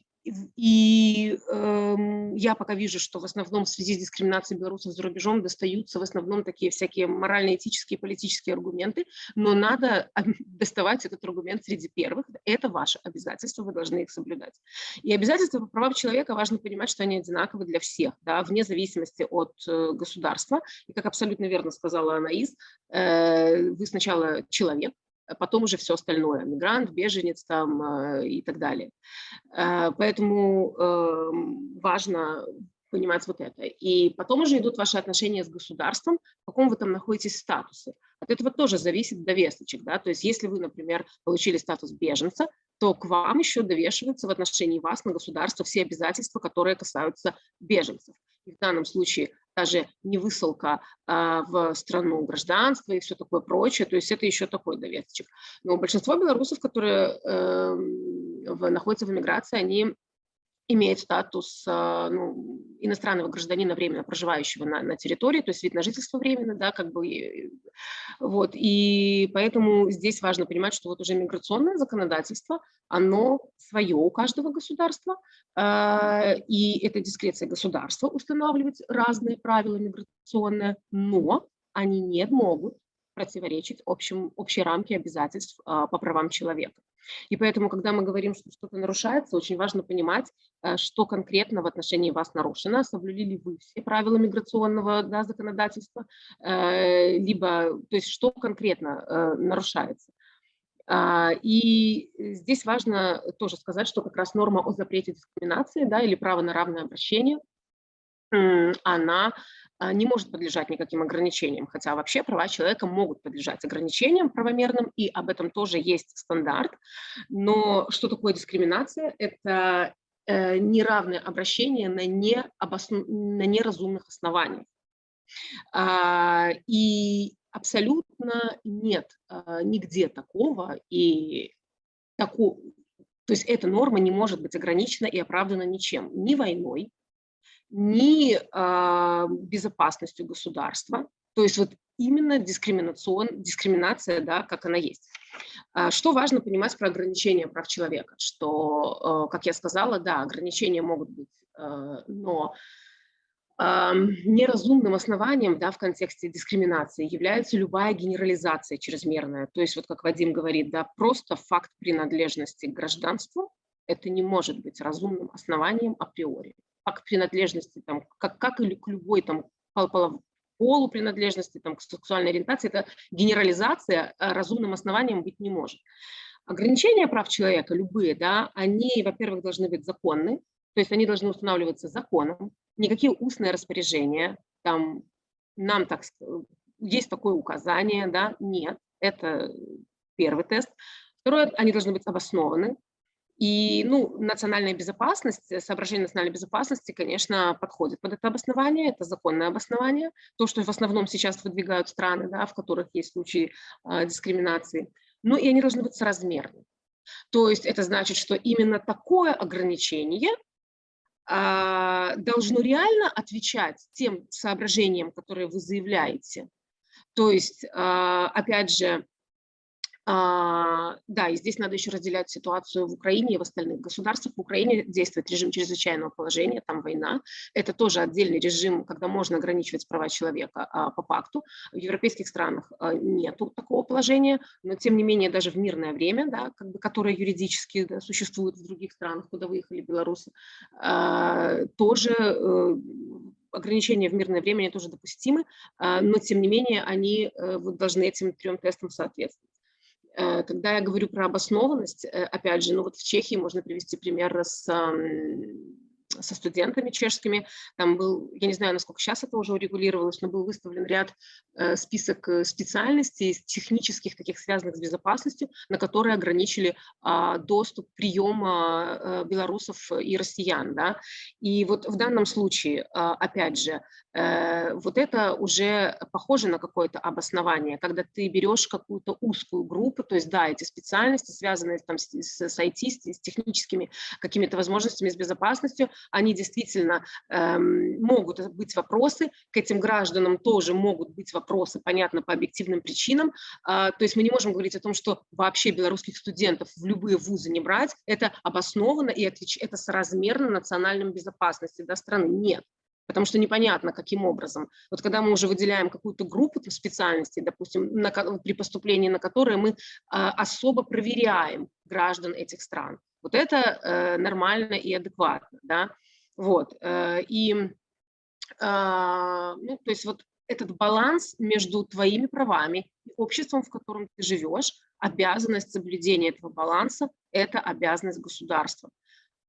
[SPEAKER 3] и э, я пока вижу, что в основном в связи с дискриминацией белорусов за рубежом достаются в основном такие всякие морально-этические, политические аргументы, но надо доставать этот аргумент среди первых. Это ваше обязательство, вы должны их соблюдать. И обязательства по правам человека важно понимать, что они одинаковы для всех, да, вне зависимости от э, государства. И как абсолютно верно сказала Анаис, э, вы сначала человек, потом уже все остальное, мигрант, беженец там э, и так далее. Э, поэтому эм, важно понимать вот это. И потом уже идут ваши отношения с государством, в каком вы там находитесь статусе. От этого тоже зависит довесочек. Да? То есть если вы, например, получили статус беженца, то к вам еще довешиваются в отношении вас на государство все обязательства, которые касаются беженцев. И в данном случае даже не высылка а, в страну гражданства и все такое прочее, то есть это еще такой довесочек. Но большинство белорусов, которые э, в, находятся в эмиграции, они имеет статус а, ну, иностранного гражданина, временно проживающего на, на территории, то есть вид на жительство временно, да, как бы, вот, и поэтому здесь важно понимать, что вот уже миграционное законодательство, оно свое у каждого государства, э, и это дискреция государства устанавливать разные правила миграционные, но они не могут противоречить общим, общей рамке обязательств э, по правам человека. И поэтому, когда мы говорим, что что-то нарушается, очень важно понимать, э, что конкретно в отношении вас нарушено, соблюли ли вы все правила миграционного да, законодательства, э, либо, то есть, что конкретно э, нарушается. А, и здесь важно тоже сказать, что как раз норма о запрете дискриминации да, или право на равное обращение, она не может подлежать никаким ограничениям, хотя вообще права человека могут подлежать ограничениям правомерным, и об этом тоже есть стандарт. Но что такое дискриминация? Это э, неравное обращение на, необоснов... на неразумных основаниях. А, и абсолютно нет а, нигде такого, и такого, то есть эта норма не может быть ограничена и оправдана ничем, ни войной, ни э, безопасностью государства, то есть вот именно дискриминацион, дискриминация, да, как она есть. А что важно понимать про ограничения прав человека, что, э, как я сказала, да, ограничения могут быть, но неразумным основанием да, в контексте дискриминации является любая генерализация чрезмерная. То есть, вот как Вадим говорит, да, просто факт принадлежности к гражданству – это не может быть разумным основанием априори к принадлежности, там, как, как и к любой там, полу принадлежности, там, к сексуальной ориентации, это генерализация а разумным основанием быть не может. Ограничения прав человека, любые, да, они, во-первых, должны быть законны, то есть они должны устанавливаться законом, никакие устные распоряжения, там, нам так, есть такое указание, да, нет, это первый тест. Второе, они должны быть обоснованы, и ну, национальная безопасность, э, соображение национальной безопасности, конечно, подходит под это обоснование, это законное обоснование, то, что в основном сейчас выдвигают страны, да, в которых есть случаи э, дискриминации. Ну и они должны быть соразмерны. То есть это значит, что именно такое ограничение э, должно реально отвечать тем соображениям, которые вы заявляете. То есть, э, опять же, да, и здесь надо еще разделять ситуацию в Украине и в остальных государствах. В Украине действует режим чрезвычайного положения, там война. Это тоже отдельный режим, когда можно ограничивать права человека а, по факту. В европейских странах а, нет такого положения, но тем не менее даже в мирное время, да, как бы, которое юридически да, существует в других странах, куда выехали белорусы, а, тоже э, ограничения в мирное время они тоже допустимы, а, но тем не менее они э, должны этим трем тестам соответствовать. Э, когда я говорю про обоснованность, э, опять же, ну вот в Чехии можно привести пример с со студентами чешскими. Там был, я не знаю, насколько сейчас это уже урегулировалось, но был выставлен ряд, э, список э, специальностей технических, таких связанных с безопасностью, на которые ограничили а, доступ приема э, белорусов и россиян. Да? И вот в данном случае, а, опять же, вот это уже похоже на какое-то обоснование, когда ты берешь какую-то узкую группу, то есть, да, эти специальности, связанные там с, с IT, с техническими какими-то возможностями, с безопасностью, они действительно эм, могут быть вопросы, к этим гражданам тоже могут быть вопросы, понятно, по объективным причинам. Э, то есть мы не можем говорить о том, что вообще белорусских студентов в любые вузы не брать, это обоснованно и это соразмерно национальной безопасности да, страны. Нет потому что непонятно, каким образом. Вот когда мы уже выделяем какую-то группу специальностей, допустим, на, при поступлении на которые мы а, особо проверяем граждан этих стран, вот это э, нормально и адекватно, да, вот, э, и, э, ну, то есть вот этот баланс между твоими правами и обществом, в котором ты живешь, обязанность соблюдения этого баланса – это обязанность государства.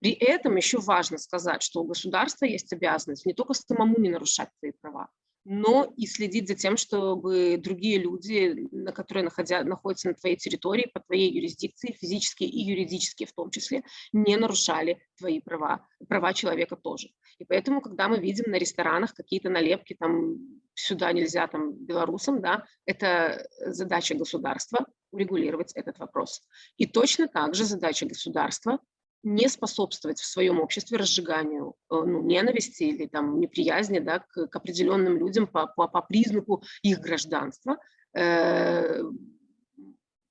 [SPEAKER 3] При этом еще важно сказать, что у государства есть обязанность не только самому не нарушать свои права, но и следить за тем, чтобы другие люди, на которые находя, находятся на твоей территории, по твоей юрисдикции, физические и юридические в том числе, не нарушали твои права, права человека тоже. И поэтому, когда мы видим на ресторанах какие-то налепки, там, сюда нельзя, там, белорусам, да, это задача государства урегулировать этот вопрос. И точно так же задача государства не способствовать в своем обществе разжиганию э, ну, ненависти или там, неприязни да, к, к определенным людям по, по, по признаку их гражданства. Э,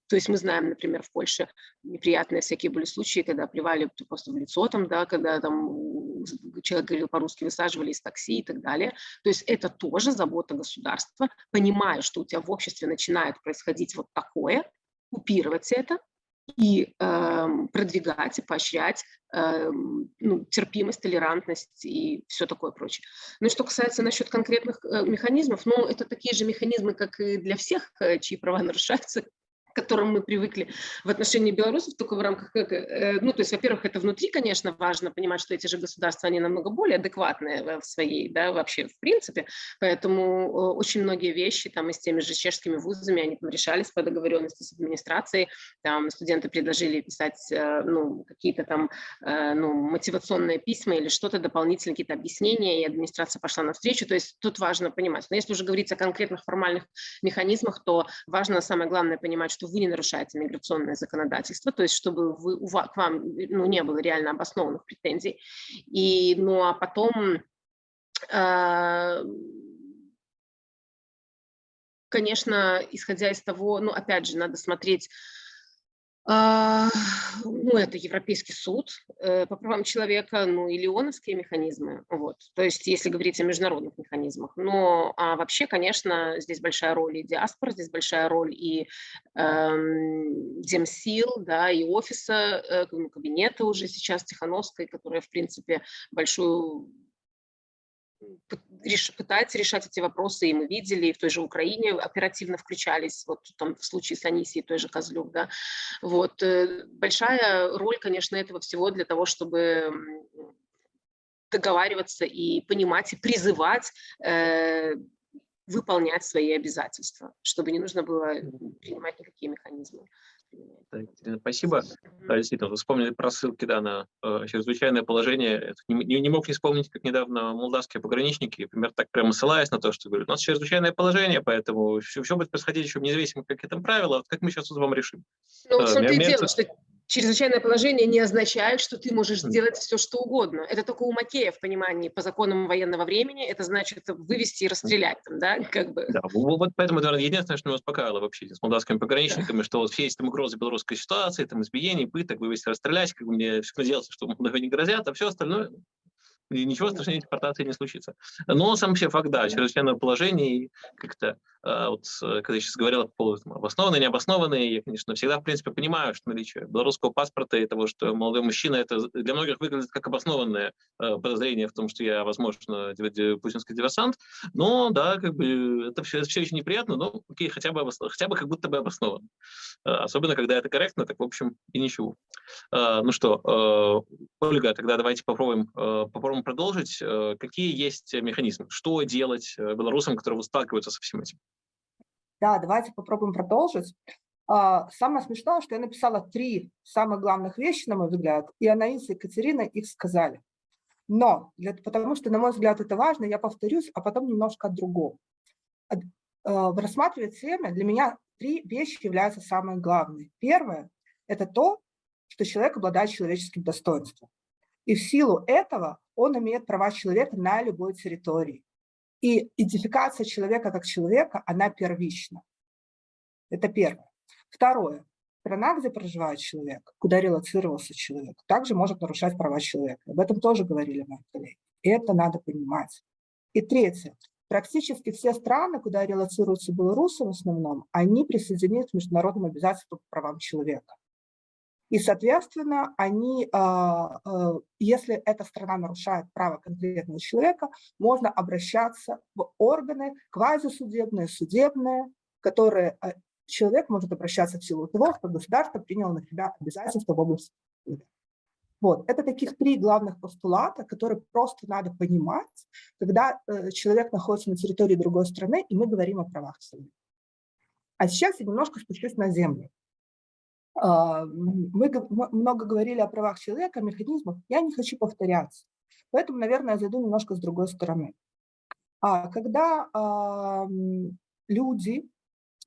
[SPEAKER 3] то есть мы знаем, например, в Польше неприятные всякие были случаи, когда плевали просто в лицо, там, да, когда там человек говорил по-русски, высаживали из такси и так далее. То есть это тоже забота государства, понимая, что у тебя в обществе начинает происходить вот такое, купировать это, и э, продвигать и поощрять э, ну, терпимость, толерантность и все такое прочее. Ну и что касается насчет конкретных э, механизмов, ну это такие же механизмы, как и для всех, э, чьи права нарушаются, которым мы привыкли в отношении белорусов, только в рамках, э, ну, то есть, во-первых, это внутри, конечно, важно понимать, что эти же государства, они намного более адекватные в своей, да, вообще в принципе, поэтому очень многие вещи там и с теми же чешскими вузами, они там решались по договоренности с администрацией, там студенты предложили писать, э, ну, какие-то там, э, ну, мотивационные письма или что-то дополнительные, какие-то объяснения, и администрация пошла навстречу, то есть тут важно понимать. Но если уже говорить о конкретных формальных механизмах, то важно, самое главное, понимать, что что вы не нарушаете миграционное законодательство, то есть чтобы вы, у вас, к вам ну, не было реально обоснованных претензий. И, ну а потом, э, конечно, исходя из того, ну опять же, надо смотреть, а, ну, это Европейский суд э, по правам человека, ну, и леоновские механизмы, вот, то есть если говорить о международных механизмах. Но а вообще, конечно, здесь большая роль и диаспора, здесь большая роль и эм, Демсил, да, и офиса, э, ну, кабинета уже сейчас Тихановской, которая, в принципе, большую пытается решать эти вопросы, и мы видели, и в той же Украине оперативно включались, вот там в случае с Анисией, той же Козлюк, да, вот, э, большая роль, конечно, этого всего для того, чтобы договариваться и понимать, и призывать э, выполнять свои обязательства, чтобы не нужно было принимать никакие механизмы.
[SPEAKER 4] Спасибо. Да, действительно, вы вспомнили про ссылки да, на э, чрезвычайное положение. Не, не мог не вспомнить, как недавно молдавские пограничники, например, так прямо ссылаясь на то, что говорят, у нас чрезвычайное положение, поэтому все, все будет происходить еще независимо, какие там правила, вот как мы сейчас с вами решим.
[SPEAKER 3] Ну, в том-то и дело, что чрезвычайное положение не означает, что ты можешь сделать все, что угодно. Это только у Макея в понимании по законам военного времени. Это значит вывести и расстрелять там, да, как бы.
[SPEAKER 4] Да, вот поэтому, наверное, единственное, что меня успокаивало вообще с молдавскими пограничниками, что вот все эти там угрозы белорусской ситуации, там избиений, пыток, вывести, расстрелять, как бы мне все надеялся, что Молдаве не грозят, а все остальное и ничего страшнее депортации не случится. Но сам вообще факт, да, чрезвычайное положение, как-то а, вот, когда я сейчас говорил по поводу там, обоснованные, необоснованные, я, конечно, всегда, в принципе, понимаю, что наличие белорусского паспорта и того, что молодой мужчина, это для многих выглядит как обоснованное э, подозрение в том, что я, возможно, путинский диверсант, но, да, как бы, это все, это все очень неприятно, но, окей, хотя бы, хотя бы как будто бы обоснован. Э, особенно, когда это корректно, так, в общем, и ничего. Э, ну что, Ольга, тогда давайте попробуем, э, попробуем продолжить. Э, какие есть механизмы? Что делать э, белорусам, которые сталкиваются со всем этим?
[SPEAKER 5] Да, давайте попробуем продолжить. А, самое смешное, что я написала три самых главных вещи, на мой взгляд, и Анаиса и Екатерина их сказали. Но, для, потому что, на мой взгляд, это важно, я повторюсь, а потом немножко о другом. В рассматривать теме для меня три вещи являются самые главные. Первое – это то, что человек обладает человеческим достоинством. И в силу этого он имеет права человека на любой территории. И идентификация человека как человека, она первична. Это первое. Второе. Страна, где проживает человек, куда релацировался человек, также может нарушать права человека. Об этом тоже говорили мои коллеги. И это надо понимать. И третье. Практически все страны, куда релацируются белорусы в основном, они присоединились к международным обязательствам по правам человека. И, соответственно, они, а, а, если эта страна нарушает право конкретного человека, можно обращаться в органы квазисудебные, судебные, которые а, человек может обращаться в силу того, что государство приняло на себя обязательства в области вот. Это таких три главных постулата, которые просто надо понимать, когда э, человек находится на территории другой страны, и мы говорим о правах человека. А сейчас я немножко спущусь на землю. Э, мы много говорили о правах человека, о механизмах. Я не хочу повторяться. Поэтому, наверное, я зайду немножко с другой стороны. А, когда э, люди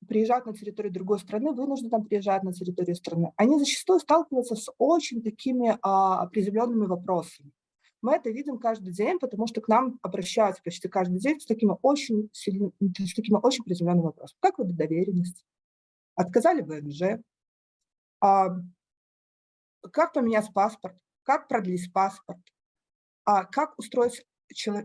[SPEAKER 5] приезжают на территорию другой страны, вынуждены там приезжать на территорию страны, они зачастую сталкиваются с очень такими а, определенными вопросами. Мы это видим каждый день, потому что к нам обращаются почти каждый день с такими очень, сильными, с такими очень приземленными вопросами. Как выдать доверенность? Отказали ВНЖ? А, как поменять паспорт? Как продлить паспорт? А как устроить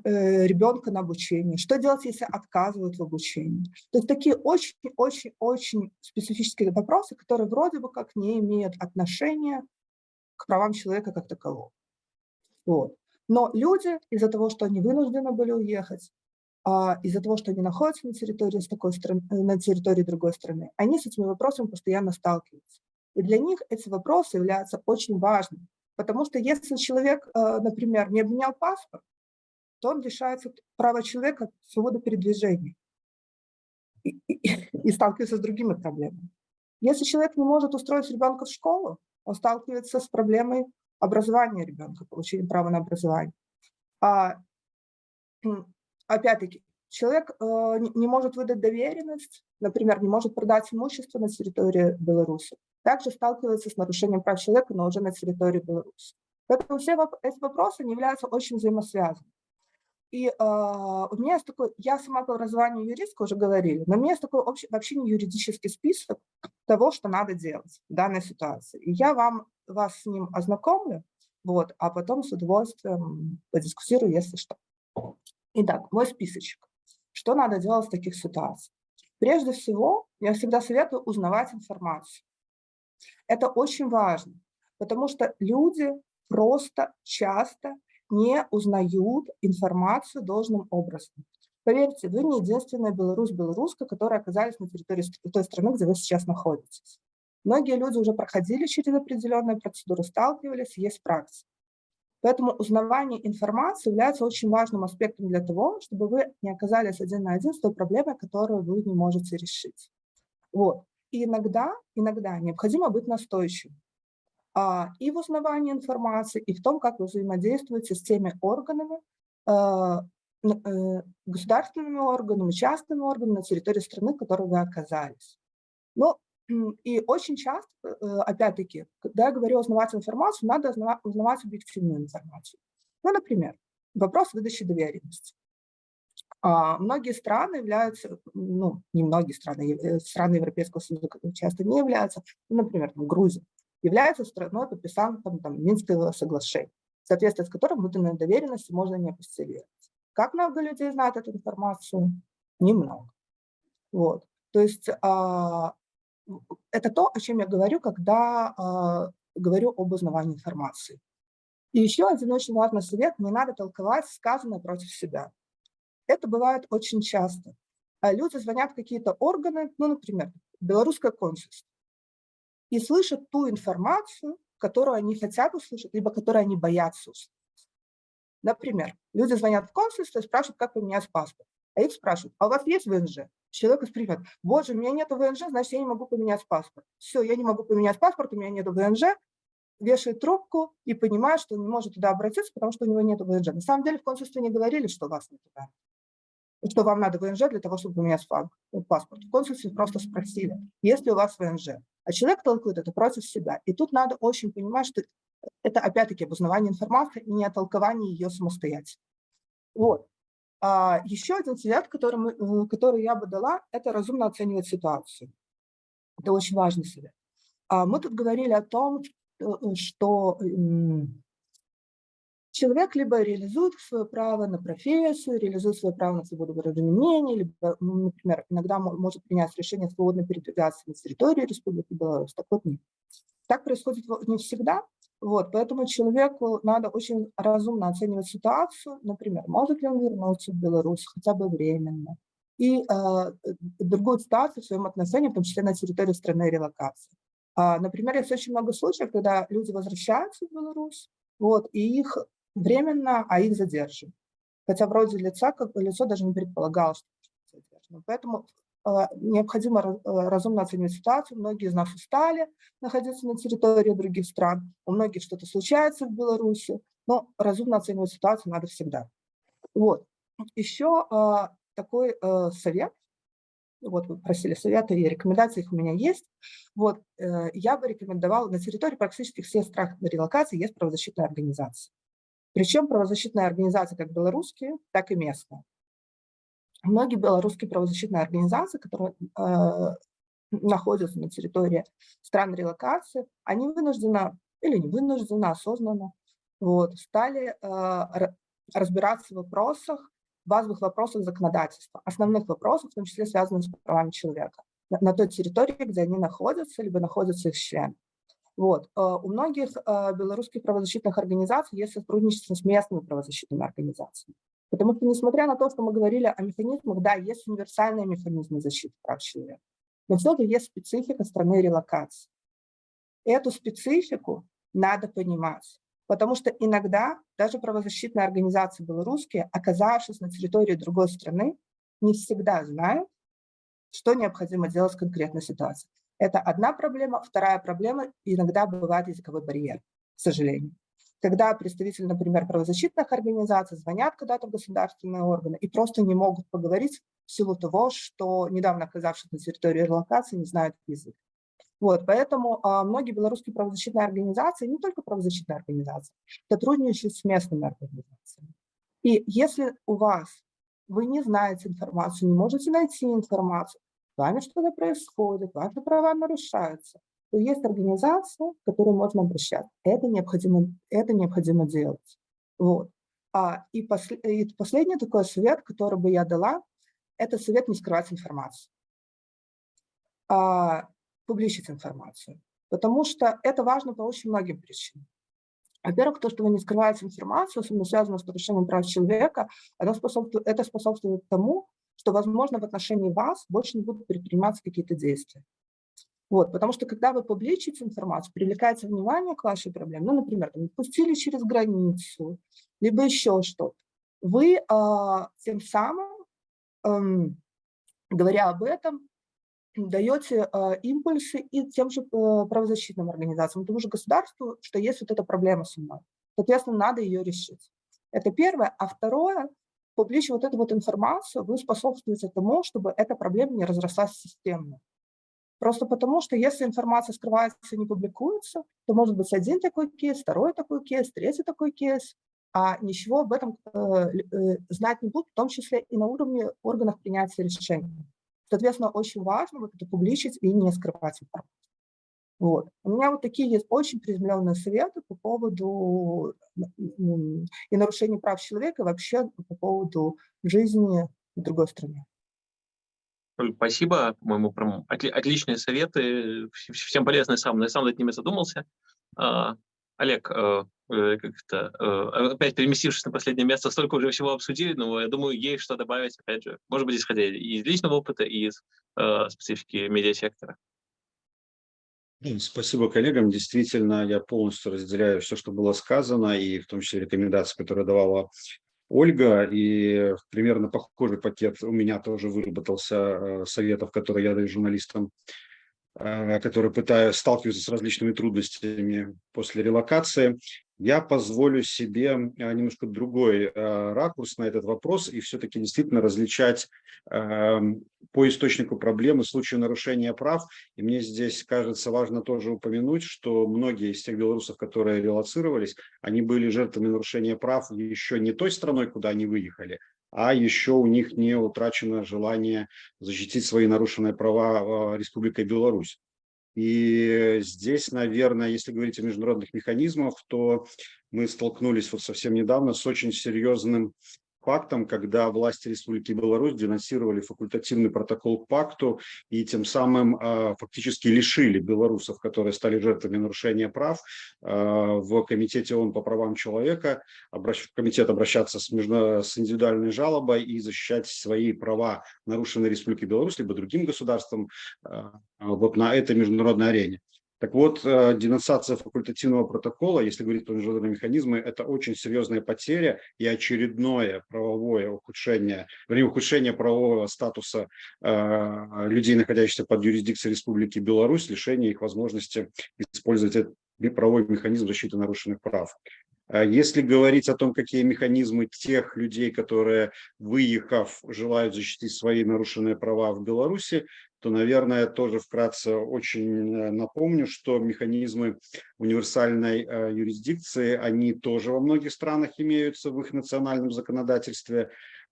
[SPEAKER 5] Э, ребенка на обучение, что делать, если отказывают в обучении. То есть такие очень-очень-очень специфические вопросы, которые вроде бы как не имеют отношения к правам человека как такового. Вот. Но люди из-за того, что они вынуждены были уехать, а, из-за того, что они находятся на территории, с такой страны, э, на территории другой страны, они с этими вопросами постоянно сталкиваются. И для них эти вопросы являются очень важными. Потому что если человек, э, например, не обменял паспорт, то он лишается права человека свободы передвижения и, и, и сталкивается с другими проблемами. Если человек не может устроить ребенка в школу, он сталкивается с проблемой образования ребенка, получения права на образование. А, опять-таки, человек э, не может выдать доверенность, например, не может продать имущество на территории Беларуси, также сталкивается с нарушением прав человека, но уже на территории Беларуси. Поэтому все эти вопросы они являются очень взаимосвязанными. И э, у меня есть такой, я сама по образованию юристка, уже говорили, но у меня есть такой общий, вообще не юридический список того, что надо делать в данной ситуации. И я вам, вас с ним ознакомлю, вот, а потом с удовольствием подискутирую, если что. Итак, мой списочек. Что надо делать в таких ситуациях? Прежде всего, я всегда советую узнавать информацию. Это очень важно, потому что люди просто часто не узнают информацию должным образом. Поверьте, вы не единственная белорус-белоруска, которые оказались на территории той страны, где вы сейчас находитесь. Многие люди уже проходили через определенные процедуры, сталкивались, есть практика. Поэтому узнавание информации является очень важным аспектом для того, чтобы вы не оказались один на один с той проблемой, которую вы не можете решить. Вот. И иногда, иногда необходимо быть настойчивым. А, и в узнавании информации, и в том, как вы взаимодействуете с теми органами, а, э, государственными органами, частными органами на территории страны, в которой вы оказались. Ну, и очень часто, э, опять-таки, когда я говорю узнавать информацию, надо узнавать объективную информацию. Ну, например, вопрос выдачи доверенности. А, многие страны являются, ну, не многие страны, э, страны Европейского Союза часто не являются, ну, например, там, Грузия является страной, подписантом там, Минского соглашения, в соответствии с которым выданные доверенности можно не апостилировать. Как много людей знают эту информацию? Немного. Вот. То есть а, это то, о чем я говорю, когда а, говорю об узнавании информации. И еще один очень важный совет – не надо толковать сказанное против себя. Это бывает очень часто. А люди звонят в какие-то органы, ну, например, белорусское консульство и слышат ту информацию, которую они хотят услышать, либо которую они боятся услышать. Например, люди звонят в консульство и спрашивают, как поменять паспорт. А их спрашивают, а у вас есть ВНЖ? Человек воспринимает, боже, у меня нет ВНЖ, значит, я не могу поменять паспорт. Все, я не могу поменять паспорт, у меня нет ВНЖ, вешает трубку и понимает, что он не может туда обратиться, потому что у него нет ВНЖ. На самом деле в консульстве не говорили, что у вас нет ВНЖ что вам надо ВНЖ для того, чтобы поменять паспорт. В консульстве просто спросили, есть ли у вас ВНЖ. А человек толкует это против себя. И тут надо очень понимать, что это опять-таки обузнавание информации и не толкование ее самостоятельно. Вот. А еще один совет, который, мы, э, который я бы дала, это разумно оценивать ситуацию. Это очень важный совет. А мы тут говорили о том, что человек либо реализует свое право на профессию, реализует свое право на свободу выражения мнений, либо, ну, например, иногда может принять решение свободно передвигаться на территории Республики Беларусь. Так вот нет. Так происходит не всегда, вот, поэтому человеку надо очень разумно оценивать ситуацию, например, может ли он вернуться в Беларусь хотя бы временно, и э, другую ситуацию в своем отношении, в том числе на территории страны релокации. А, например, есть очень много случаев, когда люди возвращаются в Беларусь, вот, и их временно, а их задерживают. Хотя вроде лица, как лицо даже не предполагало, что задержано. Поэтому э, необходимо э, разумно оценивать ситуацию. Многие из нас устали находиться на территории других стран, у многих что-то случается в Беларуси, но разумно оценивать ситуацию надо всегда. Вот. Еще э, такой совет, вот вы просили совета и рекомендации, их у меня есть. Вот, я бы рекомендовала, на территории практически всех стран релокации есть правозащитная организация. Причем правозащитные организации как белорусские, так и местные. Многие белорусские правозащитные организации, которые э, находятся на территории стран релокации, они вынуждены или не вынуждены, осознанно, вот, стали э, разбираться в вопросах, базовых вопросах законодательства, основных вопросов, в том числе связанных с правами человека на, на той территории, где они находятся, либо находятся их члены. Вот. Э, у многих э, белорусских правозащитных организаций есть сотрудничество с местными правозащитными организациями. Потому что, несмотря на то, что мы говорили о механизмах, да, есть универсальные механизмы защиты прав человека, но все же есть специфика страны релокации. Эту специфику надо понимать, потому что иногда даже правозащитные организации белорусские, оказавшись на территории другой страны, не всегда знают, что необходимо делать в конкретной ситуации. Это одна проблема. Вторая проблема – иногда бывает языковой барьер, к сожалению. Когда представители, например, правозащитных организаций звонят когда-то в государственные органы и просто не могут поговорить в силу того, что недавно оказавшись на территории релокации не знают язык. Вот, поэтому а, многие белорусские правозащитные организации, не только правозащитные организации, сотрудничают с местными организациями. И если у вас вы не знаете информацию, не можете найти информацию, с вами что-то происходит, ваши права нарушаются, то есть организация, к которой можно обращаться. Это необходимо, это необходимо делать. Вот. А, и, посл, и последний такой совет, который бы я дала, это совет не скрывать информацию, а публичить информацию. Потому что это важно по очень многим причинам. Во-первых, то, что вы не скрываете информацию, особенно связанную с нарушением прав человека, это способствует, это способствует тому, что, возможно, в отношении вас больше не будут предприниматься какие-то действия. Вот, потому что когда вы публичите информацию, привлекается внимание к вашей проблеме, ну, например, там, пустили через границу, либо еще что-то, вы э, тем самым, э, говоря об этом, даете э, импульсы и тем же э, правозащитным организациям, тому же государству, что есть вот эта проблема со мной. Соответственно, надо ее решить. Это первое. А второе, публичить вот эту вот информацию, вы способствуете тому, чтобы эта проблема не разрослась системно. Просто потому, что если информация скрывается и не публикуется, то может быть один такой кейс, второй такой кейс, третий такой кейс, а ничего об этом э, э, знать не будут, в том числе и на уровне органов принятия решений. Соответственно, очень важно вот это публичить и не скрывать информацию. Вот. У меня вот такие есть очень приземленные советы по поводу и нарушения прав человека, и вообще по поводу жизни в другой стране.
[SPEAKER 4] Спасибо, по-моему, прям отличные советы, всем полезные сам, я сам над ними задумался. А, Олег, э, э, как-то э, опять переместившись на последнее место, столько уже всего обсудили, но я думаю, есть что добавить, опять же, может быть, исходя из личного опыта и из специфики медиасектора.
[SPEAKER 6] Спасибо коллегам. Действительно, я полностью разделяю все, что было сказано, и в том числе рекомендации, которые давала Ольга. И примерно похожий пакет у меня тоже выработался э, советов, которые я даю журналистам, э, которые пытаются сталкиваться с различными трудностями после релокации. Я позволю себе а, немножко другой а, ракурс на этот вопрос и все-таки действительно различать эм, по источнику проблемы случаю нарушения прав. И мне здесь кажется важно тоже упомянуть, что многие из тех белорусов, которые релацировались, они были жертвами нарушения прав еще не той страной, куда они выехали, а еще у них не утрачено желание защитить свои нарушенные права Республикой Беларусь. И здесь, наверное, если говорить о международных механизмах, то мы столкнулись вот совсем недавно с очень серьезным фактом, когда власти Республики Беларусь денонсировали факультативный протокол к пакту и тем самым э, фактически лишили белорусов, которые стали жертвами нарушения прав, э, в Комитете ООН по правам человека, обращ, в комитет обращаться с, между, с индивидуальной жалобой и защищать свои права, нарушенные Республикой Беларусь, либо другим государством э, вот на этой международной арене. Так вот, э, денонсация факультативного протокола, если говорить про международные механизмы, это очень серьезная потеря и очередное правовое ухудшение, вернее, ухудшение правового статуса э, людей, находящихся под юрисдикцией Республики Беларусь, лишение их возможности использовать этот правовой механизм защиты нарушенных прав. А если говорить о том, какие механизмы тех людей, которые, выехав, желают защитить свои нарушенные права в Беларуси, то, наверное, тоже вкратце очень э, напомню, что механизмы универсальной э, юрисдикции, они тоже во многих странах имеются в их национальном законодательстве,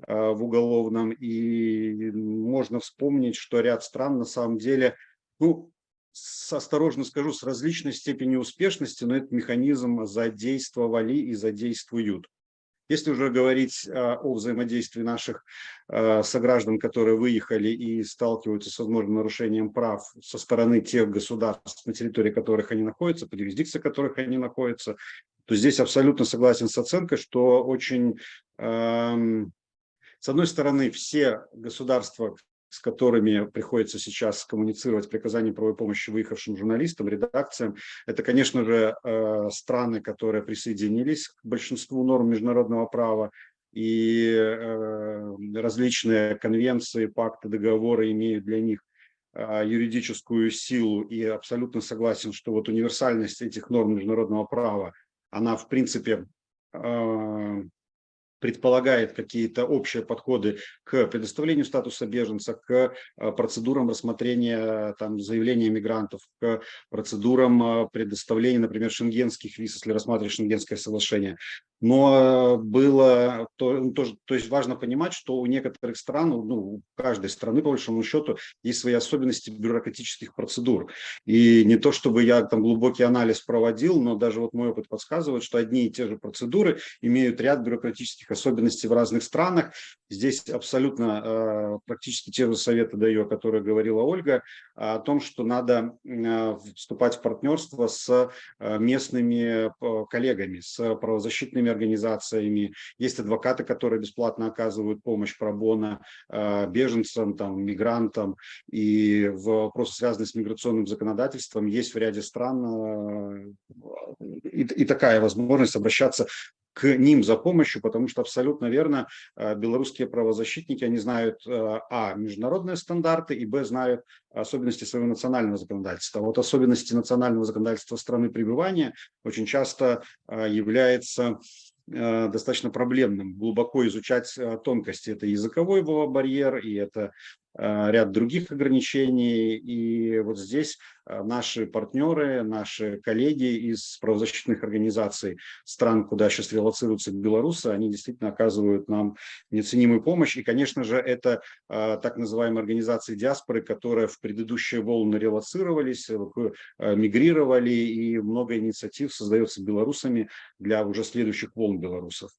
[SPEAKER 6] э, в уголовном, и можно вспомнить, что ряд стран на самом деле, ну, с, осторожно скажу, с различной степенью успешности, но этот механизм задействовали и задействуют. Если уже говорить а, о взаимодействии наших а, сограждан, которые выехали и сталкиваются с возможным нарушением прав со стороны тех государств, на территории которых они находятся, по юрисдикции которых они находятся, то здесь абсолютно согласен с оценкой, что очень, с одной стороны, все государства, с которыми приходится сейчас коммуницировать приказания правовой помощи выехавшим журналистам, редакциям. Это, конечно же, э, страны, которые присоединились к большинству норм международного права, и э, различные конвенции, пакты, договоры имеют для них э, юридическую силу и абсолютно согласен, что вот универсальность этих норм международного права, она в принципе предполагает какие-то общие подходы к предоставлению статуса беженца, к э, процедурам рассмотрения там, заявления мигрантов, к процедурам э, предоставления, например, шенгенских виз, если рассматривать шенгенское соглашение. Но было, то, ну, то, то есть важно понимать, что у некоторых стран, ну, у каждой страны, по большому счету, есть свои особенности бюрократических процедур. И не то, чтобы я там глубокий анализ проводил, но даже вот мой опыт подсказывает, что одни и те же процедуры имеют ряд бюрократических особенностей в разных странах. Здесь абсолютно э, практически те же советы даю, о которых говорила Ольга, о том, что надо э, вступать в партнерство с э, местными э, коллегами, с правозащитными организациями. Есть адвокаты, которые бесплатно оказывают помощь пробона э, беженцам, там, мигрантам. И вопросы, связанные с миграционным законодательством, есть в ряде стран э, и, и такая возможность обращаться к ним за помощью, потому что абсолютно верно, э, белорусские правозащитники, они знают, э, а, международные стандарты, и, б, знают особенности своего национального законодательства. Вот особенности национального законодательства страны пребывания очень часто э, является достаточно проблемным, глубоко изучать тонкости. Это языковой барьер, и это ряд других ограничений. И вот здесь э, наши партнеры, наши коллеги из правозащитных организаций стран, куда сейчас релацируются белорусы, они действительно оказывают нам неоценимую помощь. И, конечно же, это э, так называемые организации диаспоры, которые в предыдущие волны релацировались, мигрировали, и много инициатив создается белорусами для уже следующих волн белорусов.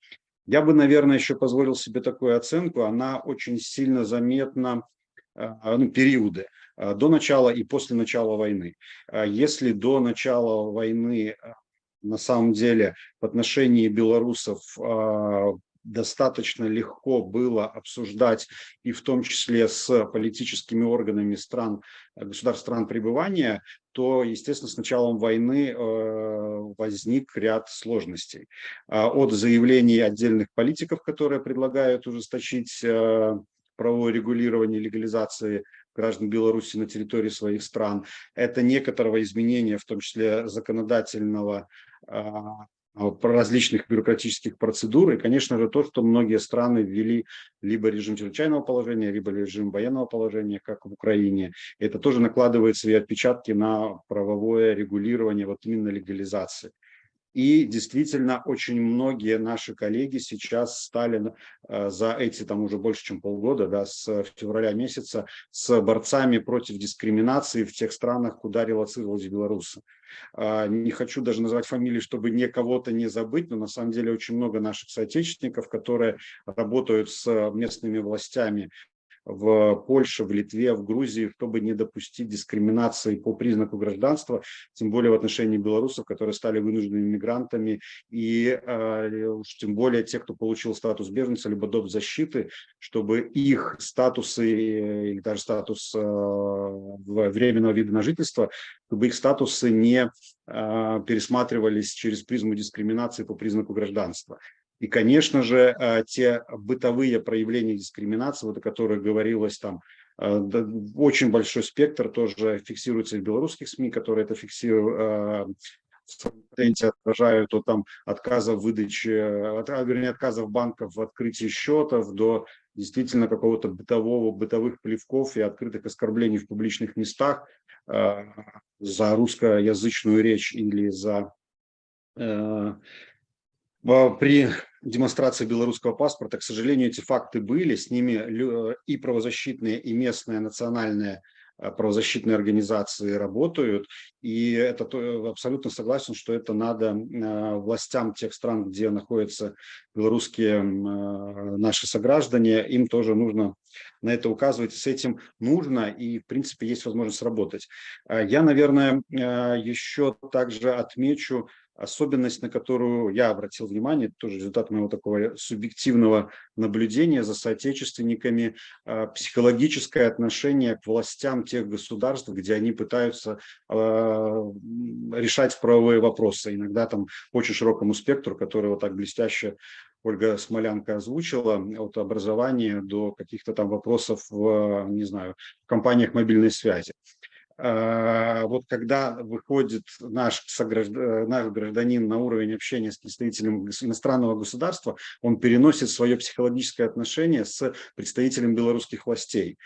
[SPEAKER 6] Я бы, наверное, еще позволил себе такую оценку. Она очень сильно заметна ну, периоды а, до начала и после начала войны. А если до начала войны на самом деле в отношении белорусов достаточно легко было обсуждать и в том числе с политическими органами стран, государств стран пребывания, то, естественно, с началом войны возник ряд сложностей. От заявлений отдельных политиков, которые предлагают ужесточить правовое регулирование легализации граждан Беларуси на территории своих стран. Это некоторого изменения, в том числе законодательного, а, про различных бюрократических процедур. И, конечно же, то, что многие страны ввели либо режим чрезвычайного положения, либо режим военного положения, как в Украине. Это тоже накладывает свои отпечатки на правовое регулирование, вот именно легализации. И действительно, очень многие наши коллеги сейчас стали э, за эти там уже больше, чем полгода, да, с февраля месяца, с борцами против дискриминации в тех странах, куда релацировались белорусы. А, не хочу даже называть фамилии, чтобы не кого-то не забыть, но на самом деле очень много наших соотечественников, которые работают с местными властями в Польше, в Литве, в Грузии, чтобы не допустить дискриминации по признаку гражданства, тем более в отношении белорусов, которые стали вынужденными мигрантами, и э, уж тем более те, кто получил статус беженца, либо доп. защиты, чтобы их статусы или даже статус э, временного вида на жительство, чтобы их статусы не э, пересматривались через призму дискриминации по признаку гражданства. И, конечно же, э, те бытовые проявления дискриминации, вот о которых говорилось там, э, очень большой спектр тоже фиксируется в белорусских СМИ, которые это фиксируют, э, отражают от там отказа в выдаче, от, вернее, отказов банков в открытии счетов до действительно какого-то бытового, бытовых плевков и открытых оскорблений в публичных местах за русскоязычную речь или за при демонстрации белорусского паспорта, к сожалению, эти факты были, с ними и правозащитные, и местные национальные э, правозащитные организации работают, и это абсолютно согласен, что это надо э, властям тех стран, где находятся белорусские э, наши сограждане, им тоже нужно на это указывать, с этим нужно, и в принципе есть возможность работать. Я, наверное, еще также отмечу особенность, на которую я обратил внимание, тоже результат моего такого субъективного наблюдения за соотечественниками, а, психологическое отношение к властям тех государств, где они пытаются а, решать правовые вопросы. Иногда там очень широкому спектру, который вот так блестяще Ольга Смолянка озвучила, от образования до каких-то там вопросов в, не знаю, в компаниях мобильной связи. А, вот когда выходит наш, наш гражданин на уровень общения с представителем иностранного государства, он переносит свое психологическое отношение с представителем белорусских властей.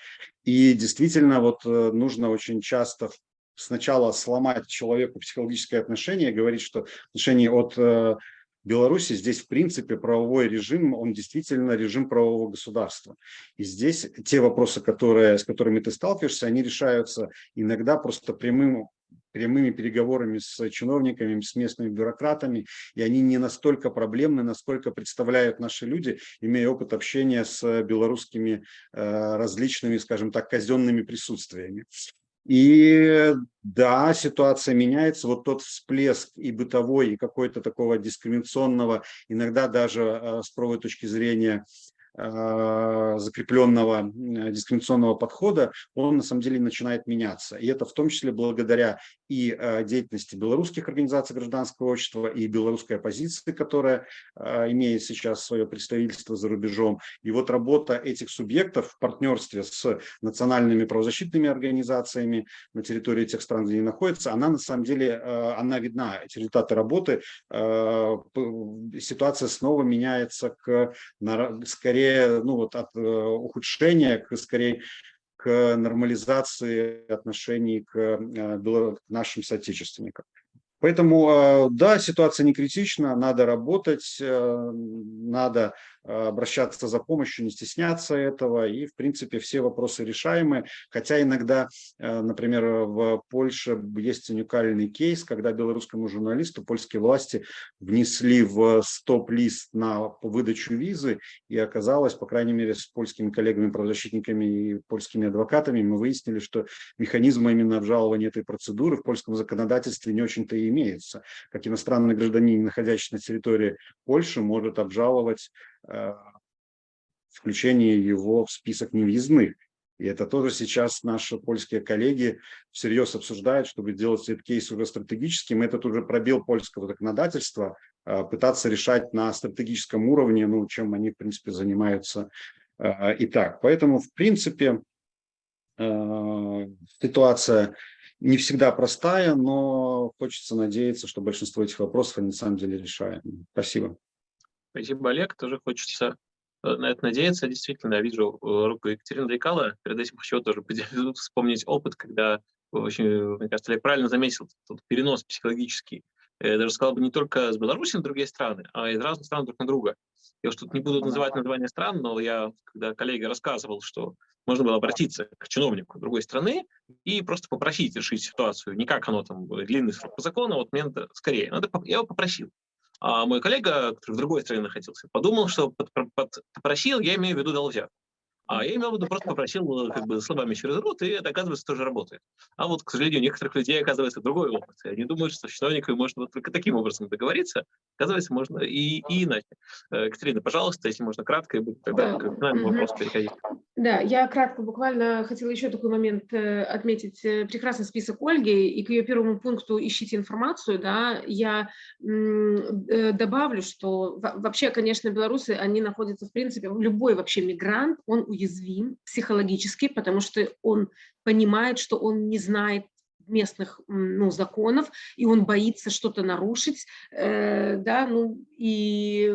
[SPEAKER 6] И действительно вот э, нужно очень часто сначала сломать человеку психологическое отношение, говорить, что отношение от э, Беларуси здесь, в принципе, правовой режим, он действительно режим правового государства. И здесь те вопросы, которые, с которыми ты сталкиваешься, они решаются иногда просто прямым прямыми переговорами с чиновниками, с местными бюрократами, и они не настолько проблемны, насколько представляют наши люди, имея опыт общения с белорусскими э, различными, скажем так, казенными присутствиями. И да, ситуация меняется. Вот тот всплеск и бытовой, и какой-то такого дискриминационного, иногда даже э, с правовой точки зрения Э, закрепленного дискриминационного подхода, он на самом деле начинает меняться. И это в том числе благодаря и э, деятельности белорусских организаций гражданского общества, и белорусской оппозиции, которая имеет сейчас свое представительство за рубежом. И вот работа этих субъектов в партнерстве с национальными правозащитными организациями на территории тех стран, где они находятся, она на самом деле, она видна, эти результаты работы. Ситуация снова меняется к скорее ну, вот от э, ухудшения к скорее нормализации отношений к, э, к нашим соотечественникам. Поэтому, э, да, ситуация не критична, надо работать, надо обращаться за помощью, не стесняться этого, и, в принципе, все вопросы решаемы, хотя иногда, э, например, в Польше есть уникальный кейс, когда белорусскому журналисту польские власти внесли в стоп-лист на выдачу визы, и оказалось, по крайней мере, с польскими коллегами-правозащитниками и польскими адвокатами, мы выяснили, что механизма именно обжалования этой процедуры в польском законодательстве не очень-то и имеется. Как иностранный гражданин, находящийся на территории Польши, может обжаловать включение его в список невъездных. И это тоже сейчас наши польские коллеги всерьез обсуждают, чтобы делать этот кейс уже стратегическим. Этот уже пробел польского законодательства, э, пытаться решать на стратегическом уровне, ну, чем они, в принципе, занимаются э, и так. Поэтому, в принципе, ситуация не всегда простая, но хочется надеяться, что большинство этих вопросов на самом деле решаем. Спасибо.
[SPEAKER 4] Спасибо, Олег. Тоже хочется э, на это надеяться. Действительно, я вижу э, руку Екатерины Дрейкала. Перед этим хочу тоже вспомнить опыт, когда, очень, мне кажется, Олег правильно заметил, тот перенос психологический я даже сказал бы не только с Беларуси на другие страны, а из разных стран друг на друга. Я уж тут не буду называть название стран, но я, когда коллега рассказывал, что можно было обратиться к чиновнику другой страны и просто попросить решить ситуацию. Не как оно там, длинный срок по закону, а вот мне надо скорее. Надо, я его попросил. А мой коллега, который в другой стране находился, подумал, что под, под, попросил, я имею в виду дал взятку. А я имел в виду, просто попросил как бы словами через рот, и это, оказывается, тоже работает. А вот, к сожалению, у некоторых людей, оказывается, другой опыт. Они думают, что с чиновниками можно вот только таким образом договориться. Оказывается, можно и, и иначе. Э, Екатерина, пожалуйста, если можно кратко, и тогда да. к финальному вопросу переходить.
[SPEAKER 3] Да, я кратко буквально хотела еще такой момент э, отметить. Э, прекрасный список Ольги, и к ее первому пункту «Ищите информацию», да, я добавлю, что вообще, конечно, белорусы, они находятся, в принципе, любой вообще мигрант, он уязвим психологически, потому что он понимает, что он не знает местных ну, законов, и он боится что-то нарушить, э, да, ну, и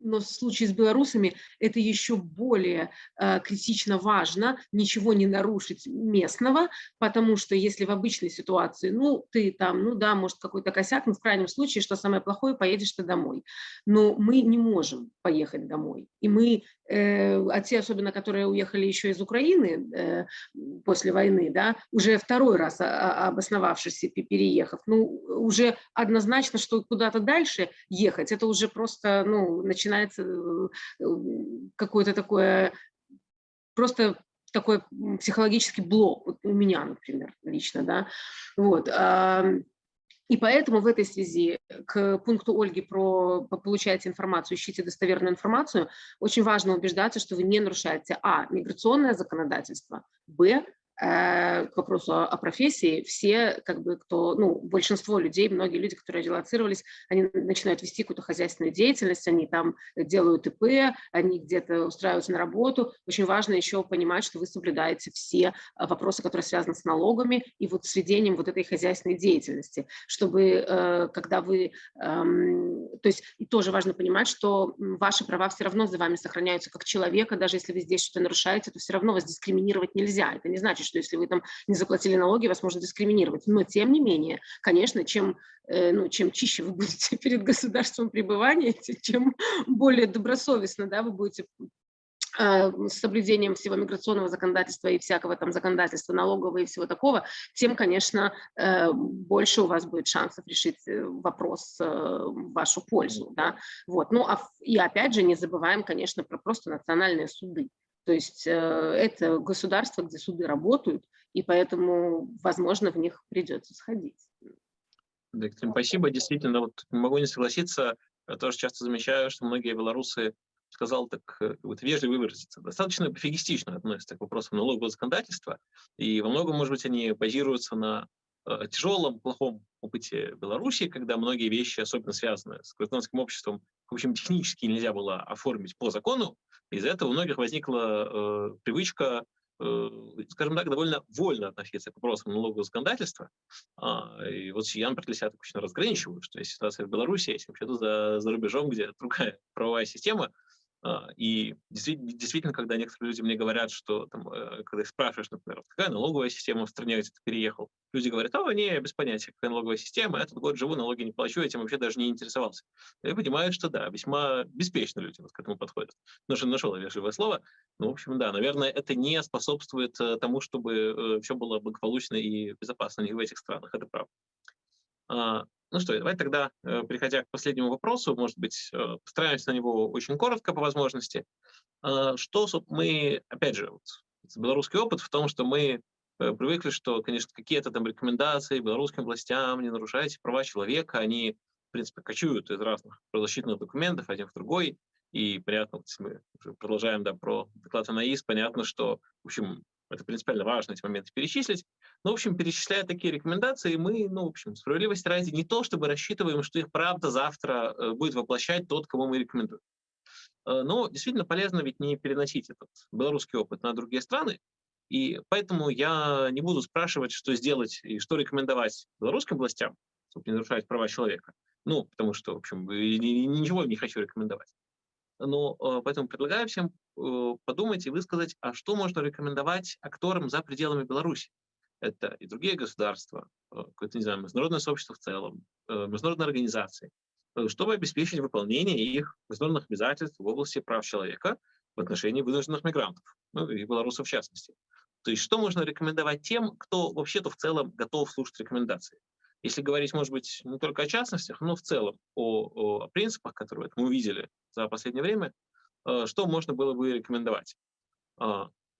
[SPEAKER 3] но в случае с белорусами это еще более э, критично важно, ничего не нарушить местного, потому что если в обычной ситуации, ну, ты там, ну да, может какой-то косяк, но в крайнем случае, что самое плохое, поедешь ты домой. Но мы не можем поехать домой. И мы, а те особенно, которые уехали еще из Украины э, после войны, да, уже второй раз обосновавшись и переехав, ну, уже однозначно, что куда-то дальше ехать, это уже просто, ну, начинается э, какое-то такое, просто такой психологический блок, вот у меня, например, лично, да, вот, и поэтому в этой связи к пункту Ольги про получайте информацию, ищите достоверную информацию, очень важно убеждаться, что вы не нарушаете а. миграционное законодательство, б. Э, к вопросу о, профессии, все, как бы, кто, ну, большинство людей, многие люди, которые релацировались, они начинают вести какую-то хозяйственную деятельность, они там делают ИП, они где-то устраиваются на работу. Очень важно еще понимать, что вы соблюдаете все э, вопросы, которые связаны с налогами и вот с ведением вот этой хозяйственной деятельности, чтобы, э, когда вы, эм, то есть и тоже важно понимать, что ваши права все равно за вами сохраняются как человека, даже если вы здесь что-то нарушаете, то все равно вас дискриминировать нельзя. Это не значит, что если вы там не заплатили налоги, вас можно дискриминировать. Но тем не менее, конечно, чем, э, ну, чем чище вы будете перед государством пребывания, тем более добросовестно да, вы будете э, с соблюдением всего миграционного законодательства и всякого там законодательства налогового и всего такого, тем, конечно, э, больше у вас будет шансов решить вопрос в вашу пользу. Да? Вот. Ну, а, и опять же не забываем, конечно, про просто национальные суды. То есть э, это государство, где суды работают, и поэтому, возможно, в них придется сходить.
[SPEAKER 4] Виктория, спасибо. Действительно, вот могу не согласиться. Я тоже часто замечаю, что многие белорусы, сказал так э, вот вежливо выразиться, достаточно пофигистично относятся к вопросам налогового законодательства. И во многом, может быть, они базируются на э, тяжелом, плохом опыте Беларуси, когда многие вещи, особенно связанные с гражданским обществом, в общем, технически нельзя было оформить по закону, из-за этого у многих возникла э, привычка, э, скажем так, довольно вольно относиться к вопросам налогового законодательства. А, и вот я, например, для себя так очень разграничиваю, что есть ситуация в Беларуси, есть вообще-то за, за рубежом, где другая правовая система, и действительно, когда некоторые люди мне говорят, что, там, э, когда их спрашиваешь, например, какая налоговая система в стране, где ты переехал, люди говорят, о, не, без понятия, какая налоговая система, я этот год живу, налоги не плачу, этим вообще даже не интересовался. Я понимаю, что да, весьма беспечно люди вот к этому подходят. Но же нашел вежливое слово. Ну, в общем, да, наверное, это не способствует э, тому, чтобы э, все было благополучно и безопасно в этих странах, это правда. Ну что, давайте тогда, э, переходя к последнему вопросу, может быть, э, постараемся на него очень коротко по возможности. А, что мы, опять же, вот, белорусский опыт в том, что мы э, привыкли, что, конечно, какие-то там рекомендации белорусским властям, не нарушайте права человека, они, в принципе, кочуют из разных правозащитных документов один в другой, и понятно, вот, мы продолжаем да, про доклад АНАИС, понятно, что, в общем, это принципиально важно эти моменты перечислить. Ну, в общем, перечисляя такие рекомендации, мы, ну, в общем, справедливости ради, не то чтобы рассчитываем, что их правда завтра э, будет воплощать тот, кому мы рекомендуем. Э, но действительно полезно ведь не переносить этот белорусский опыт на другие страны. И поэтому я не буду спрашивать, что сделать и что рекомендовать белорусским властям, чтобы не нарушать права человека. Ну, потому что, в общем, ничего не хочу рекомендовать. Но э, поэтому предлагаю всем подумать и высказать, а что можно рекомендовать акторам за пределами Беларуси. Это и другие государства, э, какое-то, не знаю, международное сообщество в целом, международные организации, чтобы обеспечить выполнение их международных обязательств в области прав человека в отношении вынужденных мигрантов, ну и белорусов в частности. То есть что можно рекомендовать тем, кто вообще-то в целом готов слушать рекомендации? Если говорить, может быть, не только о частностях, но в целом о, о принципах, которые мы увидели за последнее время, э, что можно было бы рекомендовать?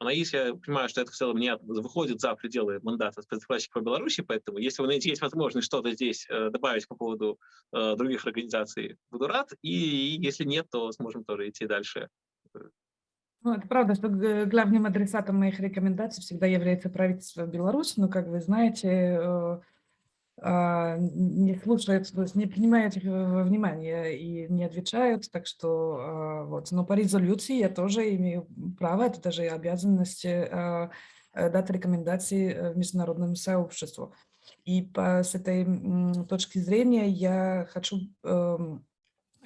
[SPEAKER 4] А, Анаис, я понимаю, что это в целом не выходит за пределы мандата спецдокладчика по Беларуси, поэтому если вы есть возможность что-то здесь э, добавить по поводу э, других организаций, буду рад. И если нет, то сможем тоже идти дальше.
[SPEAKER 2] Ну, это правда, что главным адресатом моих рекомендаций всегда является правительство Беларуси, но, как вы знаете, а, не слушают, не принимают их во внимание и не отвечают, так что а, вот. Но по резолюции я тоже имею право, это даже и обязанность а, э, дать рекомендации э, международному сообществу. И по, с этой точки зрения я хочу эм,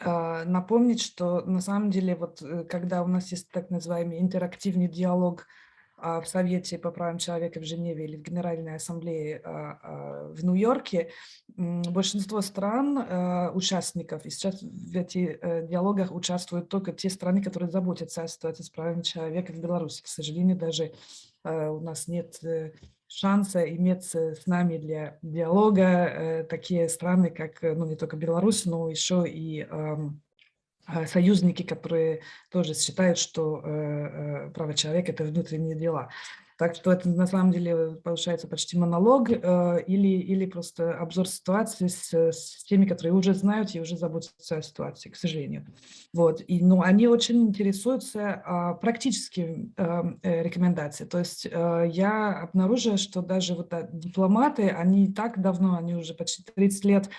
[SPEAKER 2] напомнить, что на самом деле вот э, когда у нас есть так называемый интерактивный диалог а, в Совете по правам человека в Женеве или в Генеральной Ассамблее а, а, в Нью-Йорке, большинство стран, участников, и сейчас в этих э, диалогах участвуют только те страны, которые заботятся о ситуации с правами человека в Беларуси. К сожалению, даже э, у нас нет э, шанса иметь с нами для диалога такие страны, как ну, не только Беларусь, но еще и а, союзники, которые тоже считают, что э, э, право человека – это внутренние дела. Так что это на самом деле получается почти монолог э, или, или просто обзор ситуации с, с теми, которые уже знают и уже заботятся о ситуации, к сожалению. Вот. И, ну, они очень интересуются э, практическими э, рекомендациями. То есть э, я обнаружила, что даже вот э, дипломаты, они так давно, они уже почти 30 лет а,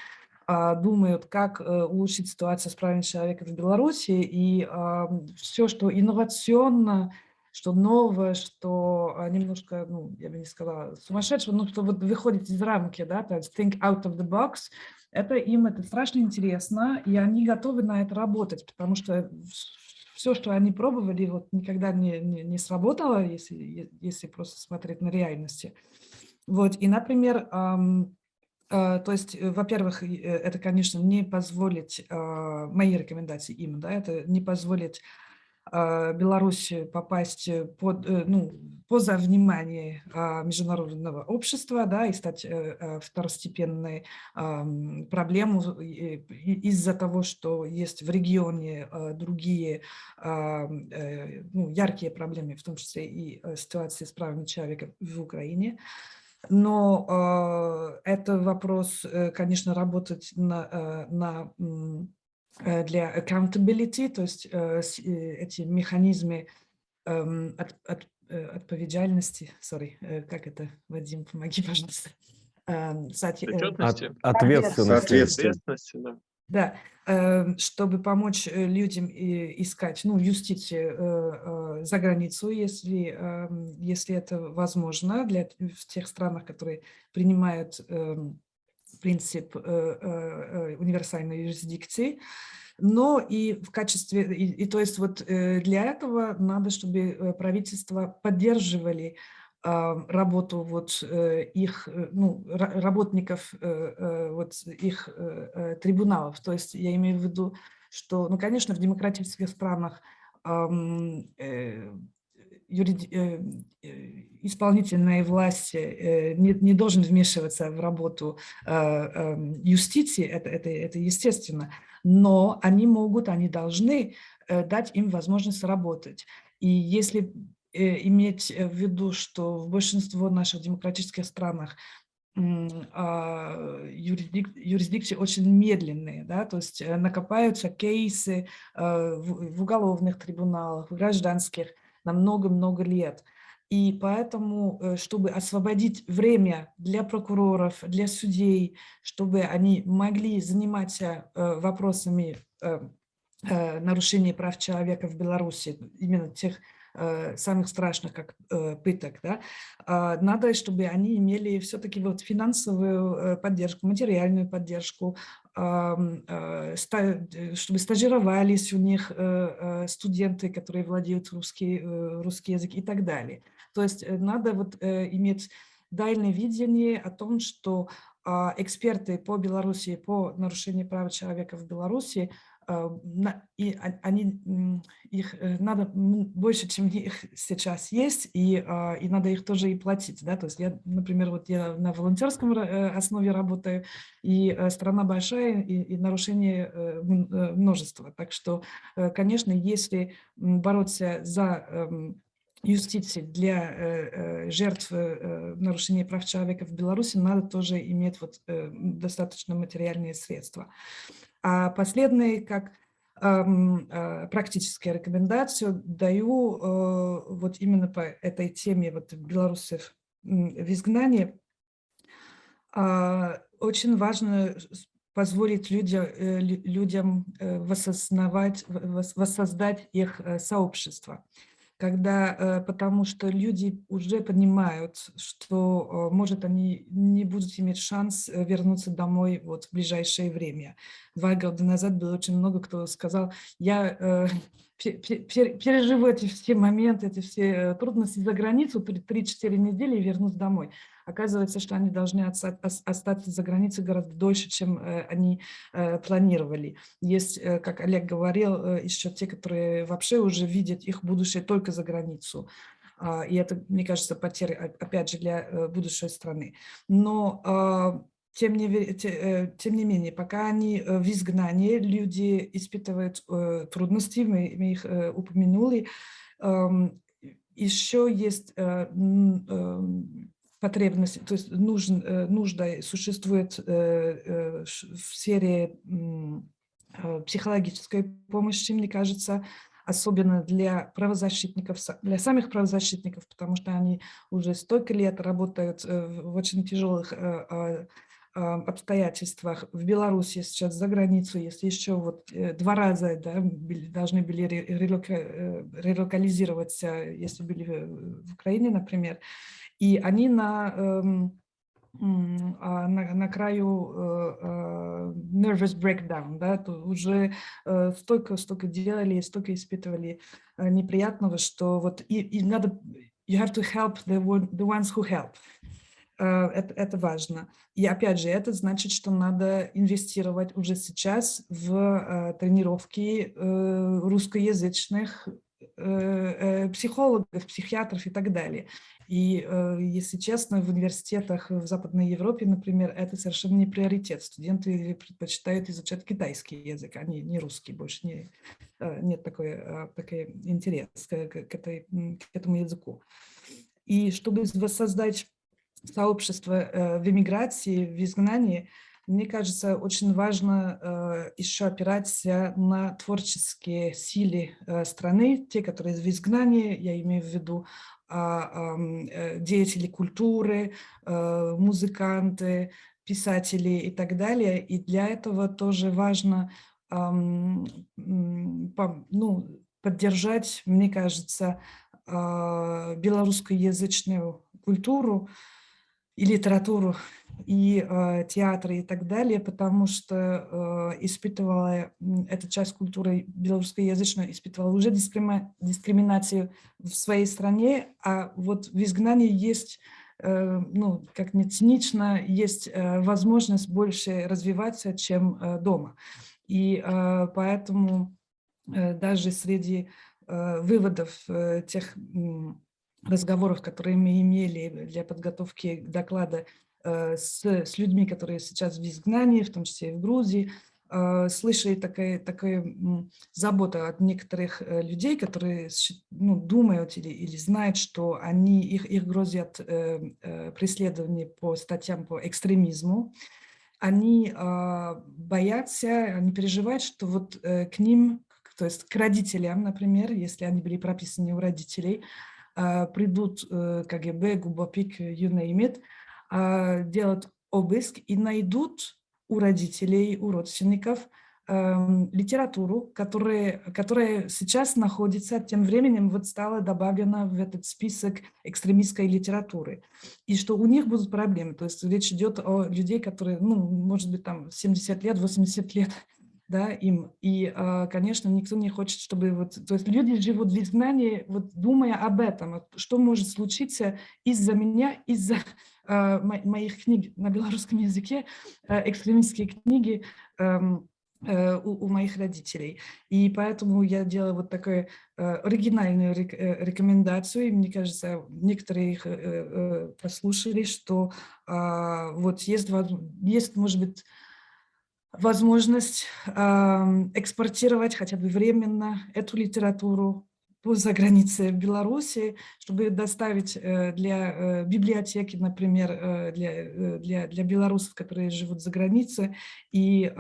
[SPEAKER 2] думают, как э, улучшить ситуацию с правами человека в Беларуси, и все, что инновационно, что новое, что а, немножко, ну, я бы не сказала, сумасшедшего, но что вот выходит из рамки, да, то есть think out of the box, это им это страшно интересно, и они готовы на это работать, потому что все, что они пробовали, вот никогда не, не, не сработало, если, если просто смотреть на реальности. Вот, и, например, а, то есть, э, во-первых, э, это, конечно, не позволить, а, мои рекомендации им, да, это не позволить а, Беларуси попасть под, э, ну, поза внимание международного общества да, и стать второстепенной проблемой из-за того, что есть в регионе другие ну, яркие проблемы, в том числе и ситуации с правами человека в Украине. Но э, это вопрос, э, конечно, работать на, э, на, для accountability, то есть э, эти механизмы э, от, от, отповедальности, sorry, как это, Вадим, помоги, пожалуйста. Э,
[SPEAKER 1] Ответственности. От, ответственности.
[SPEAKER 4] Ответственности, да.
[SPEAKER 2] Да, эм, чтобы помочь э, людям искать ну, юстицию э, э, за границу, если, эм, если это возможно для в тех странах, которые принимают эм, принцип универсальной юрисдикции. Но и в качестве, и, и то есть вот для этого надо, чтобы правительства поддерживали работу вот э, их, э, ну, работников э, вот их трибуналов. То есть я имею в виду, что, ну, конечно, в демократических странах исполнительная власть не, не должен вмешиваться в работу юстиции, это, это, это естественно, но они могут, они должны дать им возможность работать. И если иметь в виду, что в большинстве наших демократических странах а, юрисдик, юрисдикции очень медленные, да, то есть э, накопаются кейсы э, в, уголовных трибуналах, в гражданских на много-много лет. И поэтому, чтобы освободить время для прокуроров, для судей, чтобы они могли заниматься вопросами нарушения прав человека в Беларуси, именно тех э, самых страшных, как э, пыток, да, э, надо, чтобы они имели все-таки вот финансовую э, поддержку, материальную поддержку, э, чтобы стажировались у них э, студенты, которые владеют русский, русский язык и так далее. То есть надо вот иметь дальнее видение о том, что а, эксперты по Беларуси, по нарушению прав человека в Беларуси, а, и они, их э, надо больше, чем их сейчас есть, и, а, и надо их тоже и платить. Да? То есть я, например, вот я на волонтерском э, основе работаю, и э, страна большая, и, и нарушение множество. Так что, конечно, если бороться за эм, юстиции для э, э, жертв э, нарушения прав человека в Беларуси надо тоже иметь вот, достаточно материальные средства. А последнее, как практическая рекомендация, даю вот именно по этой теме вот белорусов в изгнании. А, очень важно позволить людям, людям воссоздать их сообщество когда, э, потому что люди уже понимают, что, э, может, они не будут иметь шанс э, вернуться домой вот в ближайшее время. Два года назад было очень много кто сказал, я переживу эти все моменты, эти все трудности за границу, 3-4 недели и вернусь домой. Оказывается, что они должны остаться за границей гораздо дольше, чем э, они э, планировали. Есть, э, как Олег говорил, еще те, которые вообще уже видят их будущее только за границу. А, и это, мне кажется, потеря, опять же, для будущей страны. Но а, тем не, тем не менее, пока они в изгнании, люди испытывают трудности, мы, их упомянули. Еще есть потребность, то есть нужен, э, нужда существует э, э, в сфере психологической помощи, мне кажется, особенно для правозащитников, для самих правозащитников, потому что они уже столько лет работают в очень тяжелых а, обстоятельствах. В Беларуси сейчас за границу, если еще вот два раза да, должны были релокализироваться, если были в Украине, например, и они на, эм, а, на, на краю э, э, nervous breakdown, да, то уже э, столько, столько делали, столько испытывали неприятного, что вот и, и надо, you have to help the, the ones who help. Это, это важно. И опять же, это значит, что надо инвестировать уже сейчас в тренировки русскоязычных психологов, психиатров и так далее. И, э, если честно, в университетах в Западной Европе, например, это совершенно не приоритет. Студенты предпочитают изучать китайский язык, а не, не русский. Больше не, э, нет такой, э, такой интерес к, к, этой, к этому языку. И чтобы воссоздать сообщество в эмиграции, в изгнании, мне кажется, очень важно э, еще опираться на творческие силы э, страны, те, которые в изгнании, я имею в виду а, э, деятели культуры, э, музыканты, писатели и так далее. И для этого тоже важно ну, поддержать, мне кажется, а, белорусскоязычную культуру и литературу и э, театры и так далее, потому что э, испытывала эта часть культуры белорусскоязычной, испытывала уже дискрими, дискриминацию в своей стране, а вот в изгнании есть, э, ну, как не цинично, есть э, возможность больше развиваться, чем э, дома. И э, поэтому э, даже среди э, выводов э, тех разговоров, которые мы имели для подготовки доклада Э, с, с людьми, которые сейчас в изгнании, в том числе и в Грузии, э, слышали такая, такая забота от некоторых э, людей, которые ну, думают или, или знают, что они, их, их грозят преследование по статьям по экстремизму. Они боятся, они переживают, что вот к ним, то есть к родителям, например, если они были прописаны у родителей, придут КГБ, ГУБОПИК, you name it, а, делать обыск и найдут у родителей, у родственников эм, литературу, которая, которая сейчас находится, тем временем вот стала добавлена в этот список экстремистской литературы. И что у них будут проблемы. То есть речь идет о людей, которые, ну, может быть, там 70 лет, 80 лет, да, им. И, э, конечно, никто не хочет, чтобы вот, то есть люди живут в изгнании, вот думая об этом, что может случиться из-за меня, из-за э, моих книг на белорусском языке, э, экстремистские книги эм, у, у моих родителей. И поэтому я делаю вот такую оригинальную рекомендацию, и мне кажется, некоторые их послушали, что а, вот есть, есть, может быть, возможность э, экспортировать хотя бы временно эту литературу за границей Беларуси, чтобы доставить э, для э, библиотеки, например, э, для, для, для белорусов, которые живут за границей, и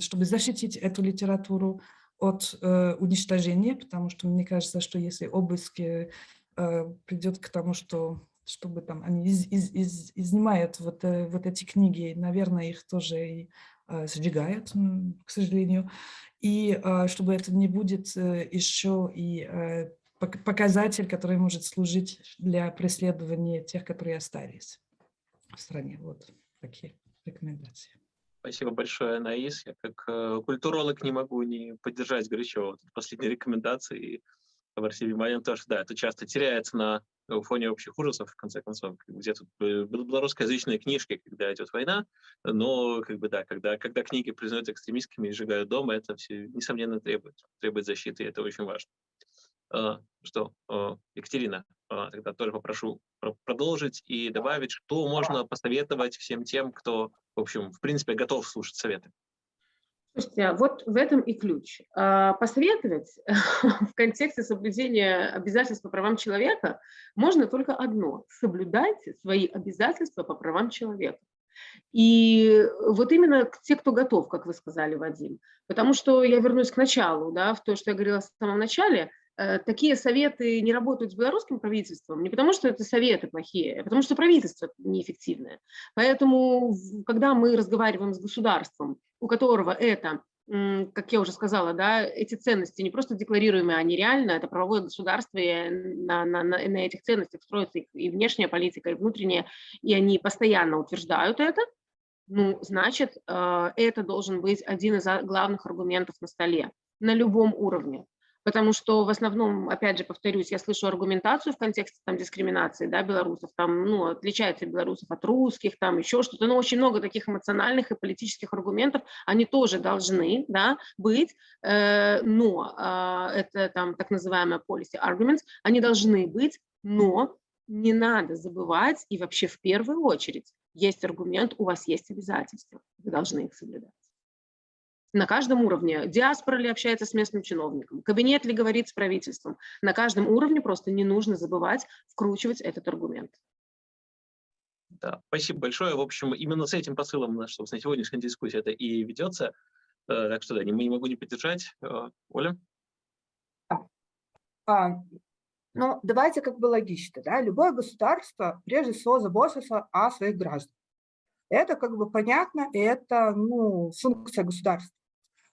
[SPEAKER 2] чтобы защитить эту литературу от уничтожения, потому что мне кажется, что если обыск придет к тому, что чтобы там они из, из, из, изнимают вот, вот эти книги, наверное, их тоже и сжигают, к сожалению, и э, чтобы это не будет э, еще и показатель, который может служить для преследования тех, которые остались в стране. Вот такие рекомендации.
[SPEAKER 4] Спасибо большое, Анаис. Я как культуролог не могу не поддержать горячо последние рекомендации. Обратили внимание тоже, да, это часто теряется на в фоне общих ужасов, в конце концов, где тут э, белорусскоязычные книжки, когда идет война, но, как бы, да, когда, когда книги признают экстремистскими и сжигают дома, это все, несомненно, требует, требует защиты, и это очень важно. А, что, а, Екатерина, а, тогда тоже попрошу продолжить и добавить, что можно посоветовать всем тем, кто, в общем, в принципе, готов слушать советы.
[SPEAKER 3] Слушайте, вот в этом и ключ. А, посоветовать в контексте соблюдения обязательств по правам человека можно только одно – соблюдайте свои обязательства по правам человека. И вот именно те, кто готов, как вы сказали, Вадим. Потому что я вернусь к началу, да, в то, что я говорила в самом начале, такие советы не работают с белорусским правительством не потому, что это советы плохие, а потому что правительство неэффективное. Поэтому, когда мы разговариваем с государством, у которого это как я уже сказала, да, эти ценности не просто декларируемые, они реально, это правовое государство, и на, на, на, на этих ценностях строится и внешняя политика, и внутренняя, и они постоянно утверждают это, ну, значит, э, это должен быть один из главных аргументов на столе на любом уровне потому что в основном, опять же, повторюсь, я слышу аргументацию в контексте там, дискриминации да, белорусов, там, ну, отличается белорусов от русских, там еще что-то, но очень много таких эмоциональных и политических аргументов, они тоже должны да, быть, э, но э, это там так называемые policy arguments, они должны быть, но не надо забывать, и вообще в первую очередь есть аргумент, у вас есть обязательства, вы должны их соблюдать на каждом уровне. Диаспора ли общается с местным чиновником, кабинет ли говорит с правительством. На каждом уровне просто не нужно забывать вкручивать этот аргумент.
[SPEAKER 4] Да, спасибо большое. В общем, именно с этим посылом наша, собственно, сегодняшняя дискуссия это и ведется. Э, так что да, не, не могу не поддержать. Э, Оля?
[SPEAKER 5] А, ну, давайте как бы логично. Да? Любое государство прежде всего заботится о своих гражданах. Это как бы понятно, и это ну, функция государства.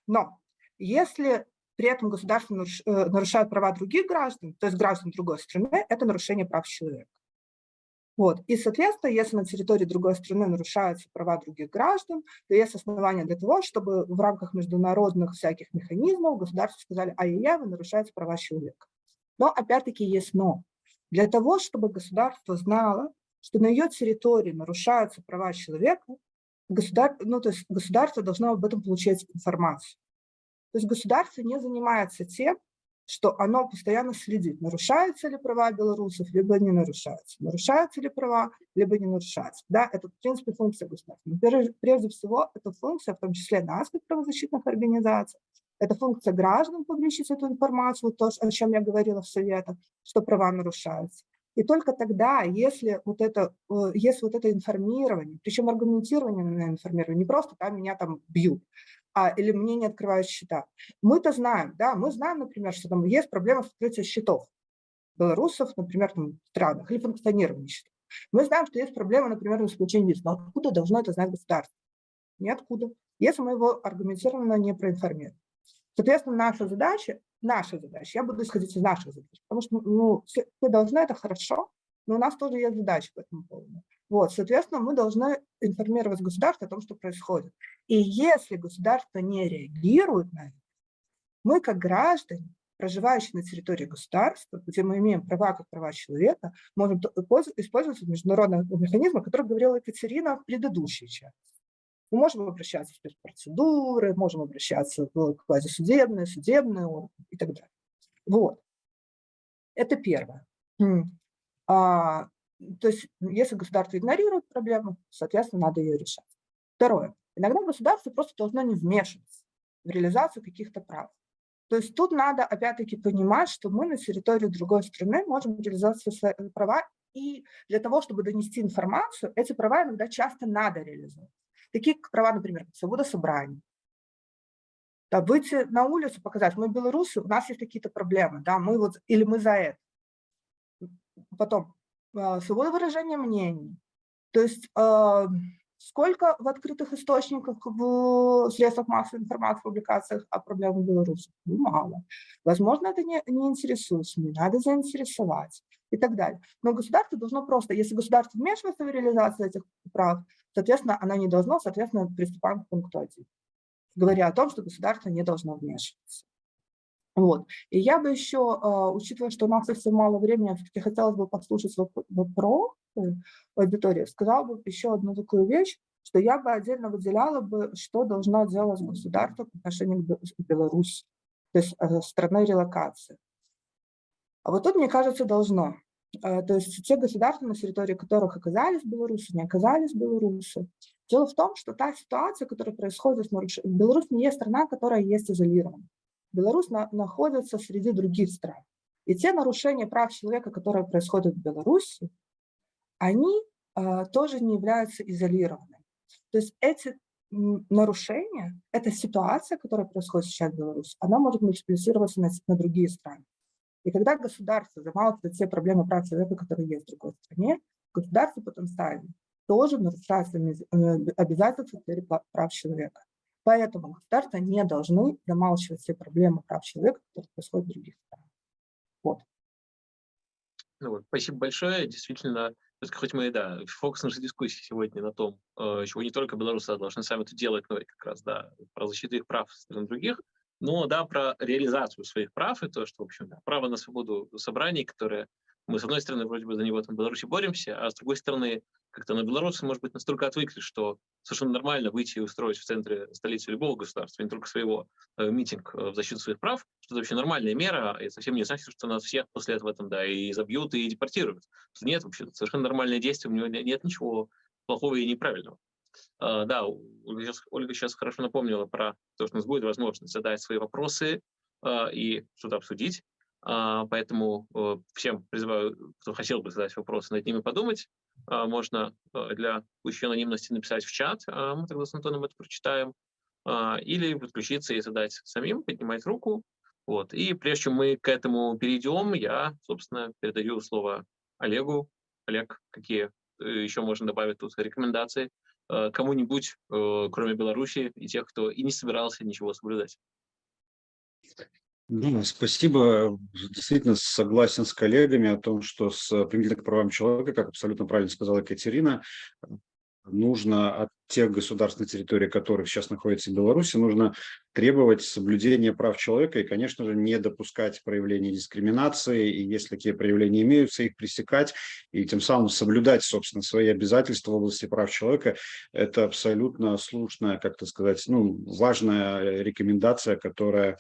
[SPEAKER 5] Но если при этом государство э, нарушает права других граждан, то есть граждан другой страны, это нарушение прав человека. Вот. И, соответственно, если на территории другой страны нарушаются права других граждан, то есть основания для того, чтобы в рамках международных всяких механизмов государство сказали, ай-яй-яй, вы нарушаете права человека. Но опять-таки есть но. Для того, чтобы государство знало, что на ее территории нарушаются права человека, государ... ну, то есть государство должно об этом получать информацию. То есть государство не занимается тем, что оно постоянно следит, нарушаются ли права белорусов, либо не нарушаются, нарушаются ли права, либо не нарушаются. Да, это, в принципе, функция государства. Но прежде всего, это функция, в том числе нас, как правозащитных организаций, это функция граждан публичить эту информацию, то, о чем я говорила в советах, что права нарушаются. И только тогда, если вот это, э, если вот это информирование, причем аргументирование на информирование, не просто там меня там бьют, а, или мне не открывают счета. Мы-то знаем, да, мы знаем, например, что там есть проблема с открытием счетов белорусов, например, там, в странах, или функционирование счетов. Мы знаем, что есть проблема, например, с получением виз. Но откуда должно это знать государство? Ниоткуда. если мы его аргументированно не проинформируем. Соответственно, наша задача, наша задача, я буду исходить из наших задач, потому что ну, все, все должны, это хорошо, но у нас тоже есть задачи по этому поводу. Вот, соответственно, мы должны информировать государство о том, что происходит. И если государство не реагирует на это, мы, как граждане, проживающие на территории государства, где мы имеем права как права человека, можем использовать международные механизмы, о которых говорила Екатерина в предыдущей части. Мы можем обращаться в спецпроцедуры, можем обращаться в квазисудебные, судебные и так далее. Вот. Это первое. А, то есть, если государство игнорирует проблему, соответственно, надо ее решать. Второе. Иногда государство просто должно не вмешиваться в реализацию каких-то прав. То есть тут надо опять-таки понимать, что мы на территории другой страны можем реализовать свои права, и для того, чтобы донести информацию, эти права иногда часто надо реализовать. Такие права, например, свобода собраний. Да, выйти на улицу, показать, мы белорусы, у нас есть какие-то проблемы, да, мы вот, или мы за это. Потом, а, свобода выражения мнений. То есть а, сколько в открытых источниках, в средствах массовой информации, публикациях о проблемах белорусов? Ну, мало. Возможно, это не, не интересует СМИ, надо заинтересовать и так далее. Но государство должно просто, если государство вмешивается в реализацию этих прав, соответственно, оно не должно, соответственно, приступаем к пункту 1, говоря о том, что государство не должно вмешиваться. Вот. И я бы еще, а, учитывая, что у нас совсем мало времени, все-таки хотелось бы послушать вопрос аудитории, сказала бы еще одну такую вещь, что я бы отдельно выделяла бы, что должно делать государство по отношению к Беларуси, то есть э, страной релокации. А вот тут, мне кажется, должно. Э, то есть те государства, на территории которых оказались белорусы, не оказались белорусы. Дело в том, что та ситуация, которая происходит нарушением... Беларусь не есть страна, которая есть изолирована. Беларусь на, находится среди других стран. И те нарушения прав человека, которые происходят в Беларуси, они э, тоже не являются изолированными. То есть эти нарушения, эта ситуация, которая происходит сейчас в Беларуси, она может мультиплицироваться на, на другие страны. И когда государство замалчивает все проблемы прав человека, которые есть в другой стране, государство потенциально тоже нарушает э, обязательства в прав человека. Поэтому государства не должны замалчивать все проблемы прав человека, которые происходят в других странах. Вот.
[SPEAKER 4] Ну вот, спасибо большое. Действительно, хоть мы, да, фокус нашей дискуссии сегодня на том, э, чего не только белорусы должны сами это делать, но и как раз, да, про защиту их прав стран других, но, да, про реализацию своих прав и то, что, в общем, да, право на свободу собраний, которое мы, с одной стороны, вроде бы за него там в Беларуси боремся, а с другой стороны, как-то на белорусы, может быть, настолько отвыкли, что совершенно нормально выйти и устроить в центре столицы любого государства, не только своего, э, митинг э, в защиту своих прав, что это вообще нормальная мера, и совсем не значит, что нас всех после этого там, да, и забьют, и депортируют. Нет, вообще, совершенно нормальное действие, у него нет ничего плохого и неправильного. Uh, да, Ольга сейчас, Ольга сейчас хорошо напомнила про то, что у нас будет возможность задать свои вопросы uh, и что-то обсудить. Uh, поэтому всем призываю, кто хотел бы задать вопросы, над ними подумать. А, можно а, для пущей анонимности написать в чат, а, мы тогда с Антоном это прочитаем, или подключиться и задать самим, поднимать руку. Вот. И прежде чем мы к этому перейдем, я, собственно, передаю слово Олегу. Олег, какие э, еще можно добавить тут рекомендации кому-нибудь, э, кроме Беларуси и тех, кто и не собирался ничего соблюдать?
[SPEAKER 6] Ну, спасибо. Действительно согласен с коллегами о том, что с применительно к правам человека, как абсолютно правильно сказала Екатерина, нужно от тех государств, на территории которых сейчас находится Беларусь, нужно требовать соблюдения прав человека и, конечно же, не допускать проявления дискриминации, и если такие проявления имеются, их пресекать, и тем самым соблюдать, собственно, свои обязательства в области прав человека. Это абсолютно слушная, как-то сказать, ну, важная рекомендация, которая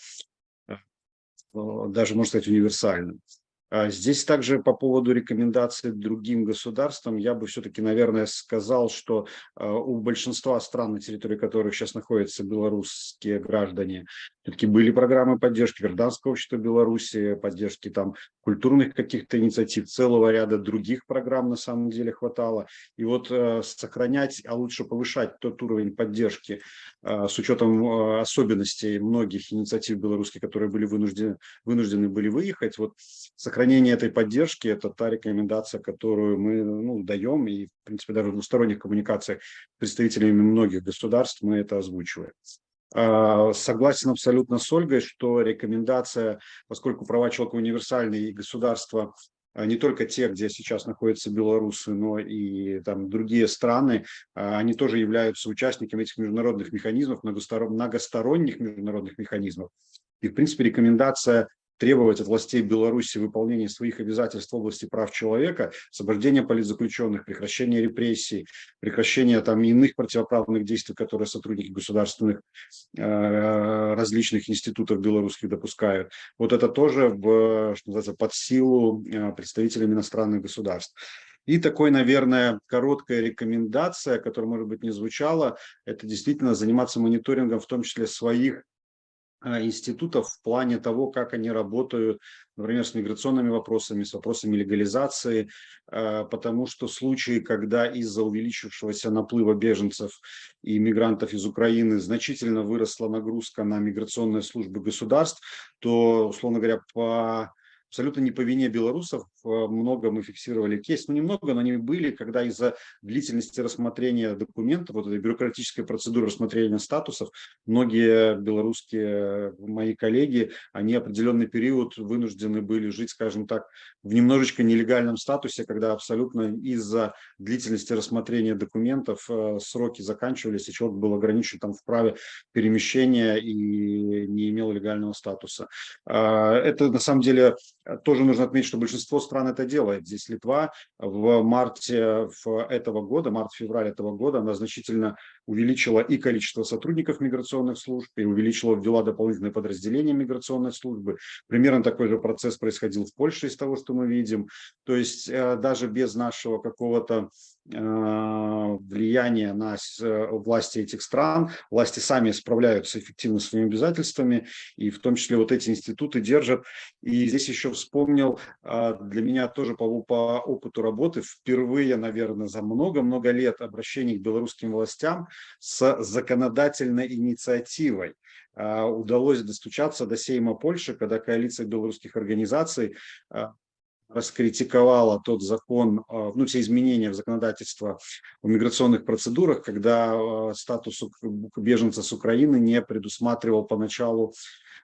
[SPEAKER 6] даже, можно сказать, универсальным. А здесь также по поводу рекомендаций другим государствам, я бы все-таки, наверное, сказал, что а, у большинства стран, на территории которых сейчас находятся белорусские граждане, Все-таки были программы поддержки гражданского общества Беларуси, поддержки там культурных каких-то инициатив, целого ряда других программ на самом деле хватало. И вот э, сохранять, а лучше повышать тот уровень поддержки э, с учетом э, особенностей многих инициатив белорусских, которые были вынуждены, вынуждены были выехать. Вот сохранение этой поддержки – это та рекомендация, которую мы ну, даем, и, в принципе, даже в двусторонних коммуникациях с представителями многих государств мы это озвучиваем. А, согласен абсолютно с Ольгой, что рекомендация, поскольку права человека универсальные и государства а, не только те, где сейчас находятся белорусы, но и там другие страны, а, они тоже являются участниками этих международных механизмов, многосторонних международных механизмов. И, в принципе, рекомендация требовать от властей Беларуси выполнения своих обязательств в области прав человека, освобождения политзаключенных, прекращения репрессий, прекращения там иных противоправных действий, которые сотрудники государственных э, различных институтов белорусских допускают. Вот это тоже в, что называется, под силу э, представителям иностранных государств. И такой, наверное, короткая рекомендация, которая, может быть, не звучала, это действительно заниматься мониторингом, в том числе своих институтов в плане того, как они работают, например, с миграционными вопросами, с вопросами легализации, а, потому что случаи, когда из-за увеличившегося наплыва беженцев и мигрантов из Украины значительно выросла нагрузка на миграционные службы государств, то, условно говоря, по абсолютно не по вине белорусов. Э, много мы фиксировали кейс, ну немного, но они были, когда из-за длительности рассмотрения документов, вот этой бюрократической процедуры рассмотрения статусов, многие белорусские э, мои коллеги, они определенный период вынуждены были жить, скажем так, в немножечко нелегальном статусе, когда абсолютно из-за длительности рассмотрения документов э, сроки заканчивались, и человек был ограничен там в праве перемещения и не имел легального статуса. А, это на самом деле тоже нужно отметить, что большинство стран это делает. Здесь Литва в марте этого года, март-февраль этого года, она значительно увеличила и количество сотрудников миграционных служб, и увеличила, ввела дополнительные подразделения миграционной службы. Примерно такой же процесс происходил в Польше из того, что мы видим. То есть э, даже без нашего какого-то влияние на э, власти этих стран. Власти сами справляются эффективно своими обязательствами, и в том числе вот эти институты держат. И здесь еще вспомнил, а, для меня тоже по, по опыту работы, впервые, наверное, за много-много лет обращений к белорусским властям с законодательной инициативой удалось достучаться до Сейма Польши, когда коалиция белорусских организаций раскритиковала тот закон, а, ну, все изменения в законодательство в миграционных процедурах, когда а, статус беженца с Украины не предусматривал поначалу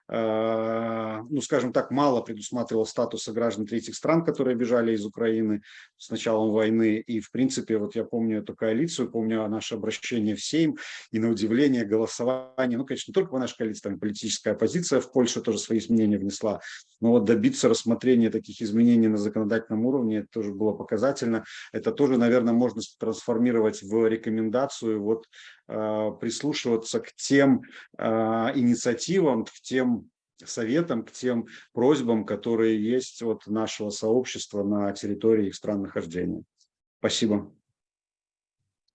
[SPEAKER 6] Э, ну, скажем так, мало предусматривал статуса граждан третьих стран, которые бежали из Украины с началом войны. И, в принципе, вот я помню эту коалицию, помню наше обращение в Сейм, и на удивление голосование, ну, конечно, не только наша коалиция, там политическая оппозиция в Польше тоже свои изменения внесла, но вот добиться рассмотрения таких изменений на законодательном уровне, это тоже было показательно. Это тоже, наверное, можно трансформировать в рекомендацию вот Э, прислушиваться к тем э, инициативам, к тем советам, к тем просьбам, которые есть от нашего сообщества на территории их стран нахождения. Спасибо.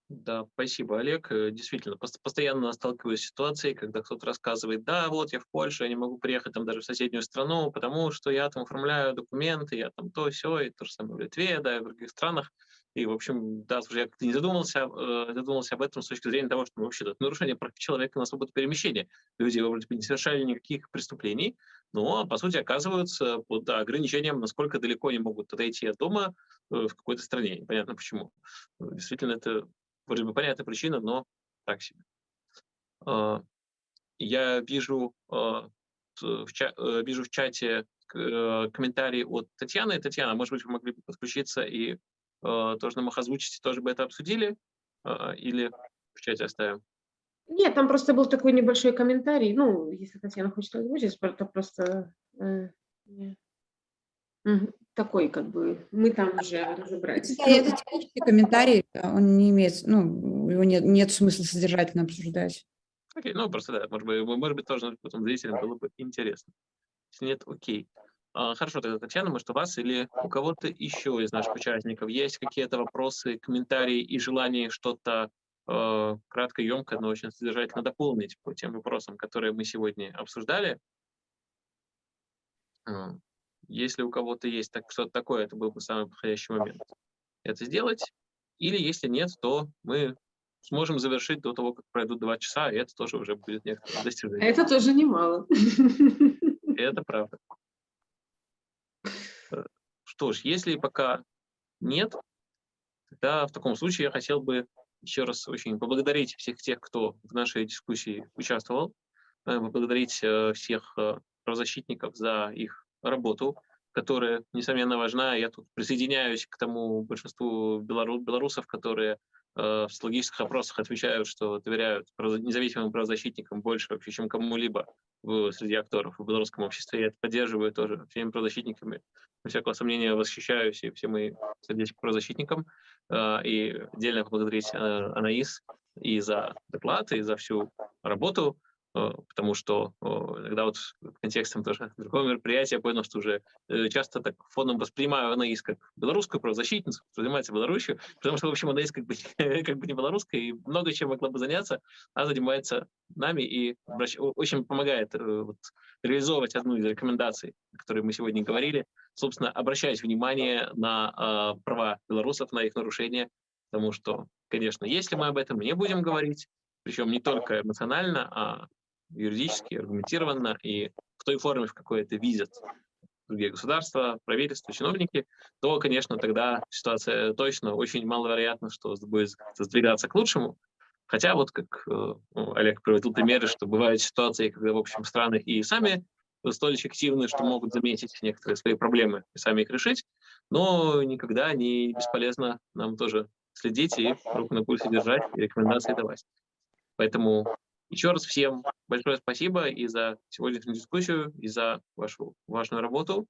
[SPEAKER 4] Да, спасибо, Олег. Э, действительно, постоянно сталкиваюсь с ситуацией, когда кто-то рассказывает, да, вот я в Польше, я не могу приехать там даже в соседнюю страну, потому что я там оформляю документы, я там то, все, и то же самое в Литве, да, и в других странах. И, в общем, да, слушай, я как-то не задумался, э, задумался об этом с точки зрения того, что вообще это нарушение прав человека на свободу перемещения. Люди вроде бы не совершали никаких преступлений, но, по сути, оказываются под ограничением, насколько далеко они могут отойти от дома э, в какой-то стране. Непонятно почему. Действительно, это вроде бы понятная причина, но так себе. Э, я вижу, э, в, ча э, вижу в чате э, комментарий от Татьяны. Татьяна, может быть, вы могли бы подключиться и Э, тоже нам их озвучите, тоже бы это обсудили? Или в чате оставим?
[SPEAKER 3] Нет, там просто был такой небольшой комментарий. Ну, если Татьяна хочет озвучить, то просто э, такой, как бы, мы там уже разобрались.
[SPEAKER 7] Да, это технический комментарий, он не имеет, ну, его нет, нет смысла содержательно обсуждать.
[SPEAKER 4] Окей, ну, просто да, может быть, может быть тоже потом зрителям было бы интересно. Если нет, окей. А, хорошо, тогда, Татьяна, может, у вас или у кого-то еще из наших участников есть какие-то вопросы, комментарии и желание что-то э, кратко, емко, но очень содержательно дополнить по тем вопросам, которые мы сегодня обсуждали. Если у кого-то есть так, что-то такое, это был бы самый подходящий момент это сделать. Или если нет, то мы сможем завершить до того, как пройдут два часа, и это тоже уже будет некоторое достижение.
[SPEAKER 3] Это тоже немало.
[SPEAKER 4] Это правда. Э, Что ж, если пока нет, тогда в таком случае я хотел бы еще раз очень поблагодарить всех тех, кто в нашей дискуссии участвовал, э, поблагодарить э, всех правозащитников за их работу, которая, несомненно, важна. Я тут присоединяюсь к тому большинству белору- белорусов, которые э, в социологических опросах отвечают, что доверяют независимым правозащитникам больше вообще, чем кому-либо среди акторов в белорусском обществе. Я это поддерживаю тоже всеми правозащитниками. Без всякого сомнения восхищаюсь и всем моим сердечным правозащитникам. Э, И отдельно поблагодарить э, Анаис и за доклад, и за всю работу, потому что э, иногда вот контекстом тоже другого мероприятия я понял, что уже э, часто так фоном воспринимаю Анаис как белорусскую правозащитницу, занимается Беларусью, потому что, в общем, Анаис как бы, как бы не белорусская и много чем могла бы заняться, а занимается нами и очень помогает э, вот, реализовывать одну из рекомендаций, о которой мы сегодня говорили, собственно, обращать внимание на э, права белорусов, на их нарушения, потому что, конечно, если мы об этом не будем говорить, причем не только эмоционально, а юридически, аргументированно и в той форме, в какой это видят другие государства, правительства, чиновники, то, конечно, тогда ситуация точно очень маловероятно, что будет сдвигаться к лучшему. Хотя вот как э, ну, Олег приводил примеры, что бывают ситуации, когда, в общем, страны и сами столь эффективны, что могут заметить некоторые свои проблемы и сами их решить, но никогда не бесполезно нам тоже следить и руку на пульсе держать и рекомендации давать. Поэтому еще раз всем большое спасибо и за сегодняшнюю дискуссию, и за вашу важную работу.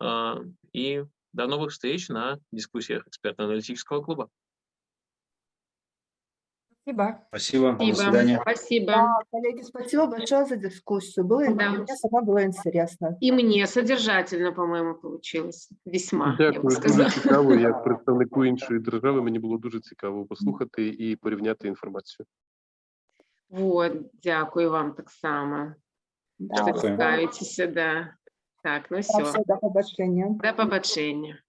[SPEAKER 4] А, И до новых встреч на дискуссиях экспертно-аналитического клуба.
[SPEAKER 2] Спасибо.
[SPEAKER 6] Спасибо, до
[SPEAKER 3] Спасибо.
[SPEAKER 6] свидания.
[SPEAKER 3] Спасибо.
[SPEAKER 5] Да, коллеги, спасибо большое за дискуссию. Было,
[SPEAKER 3] Да.
[SPEAKER 5] мне самой было интересно.
[SPEAKER 3] И мне содержательно, по-моєму, получилось. Весьма, я бы
[SPEAKER 8] Дякую, дуже
[SPEAKER 3] сказала.
[SPEAKER 8] цікаво. Як представнику іншої держави мені було дуже цікаво послухати і порівняти інформацію.
[SPEAKER 3] Вот, дякую вам так само,
[SPEAKER 5] Да,
[SPEAKER 3] що
[SPEAKER 6] Дякую.
[SPEAKER 3] цікавитеся, да. Так, ну все,
[SPEAKER 5] все, до побачення.
[SPEAKER 3] до побачення.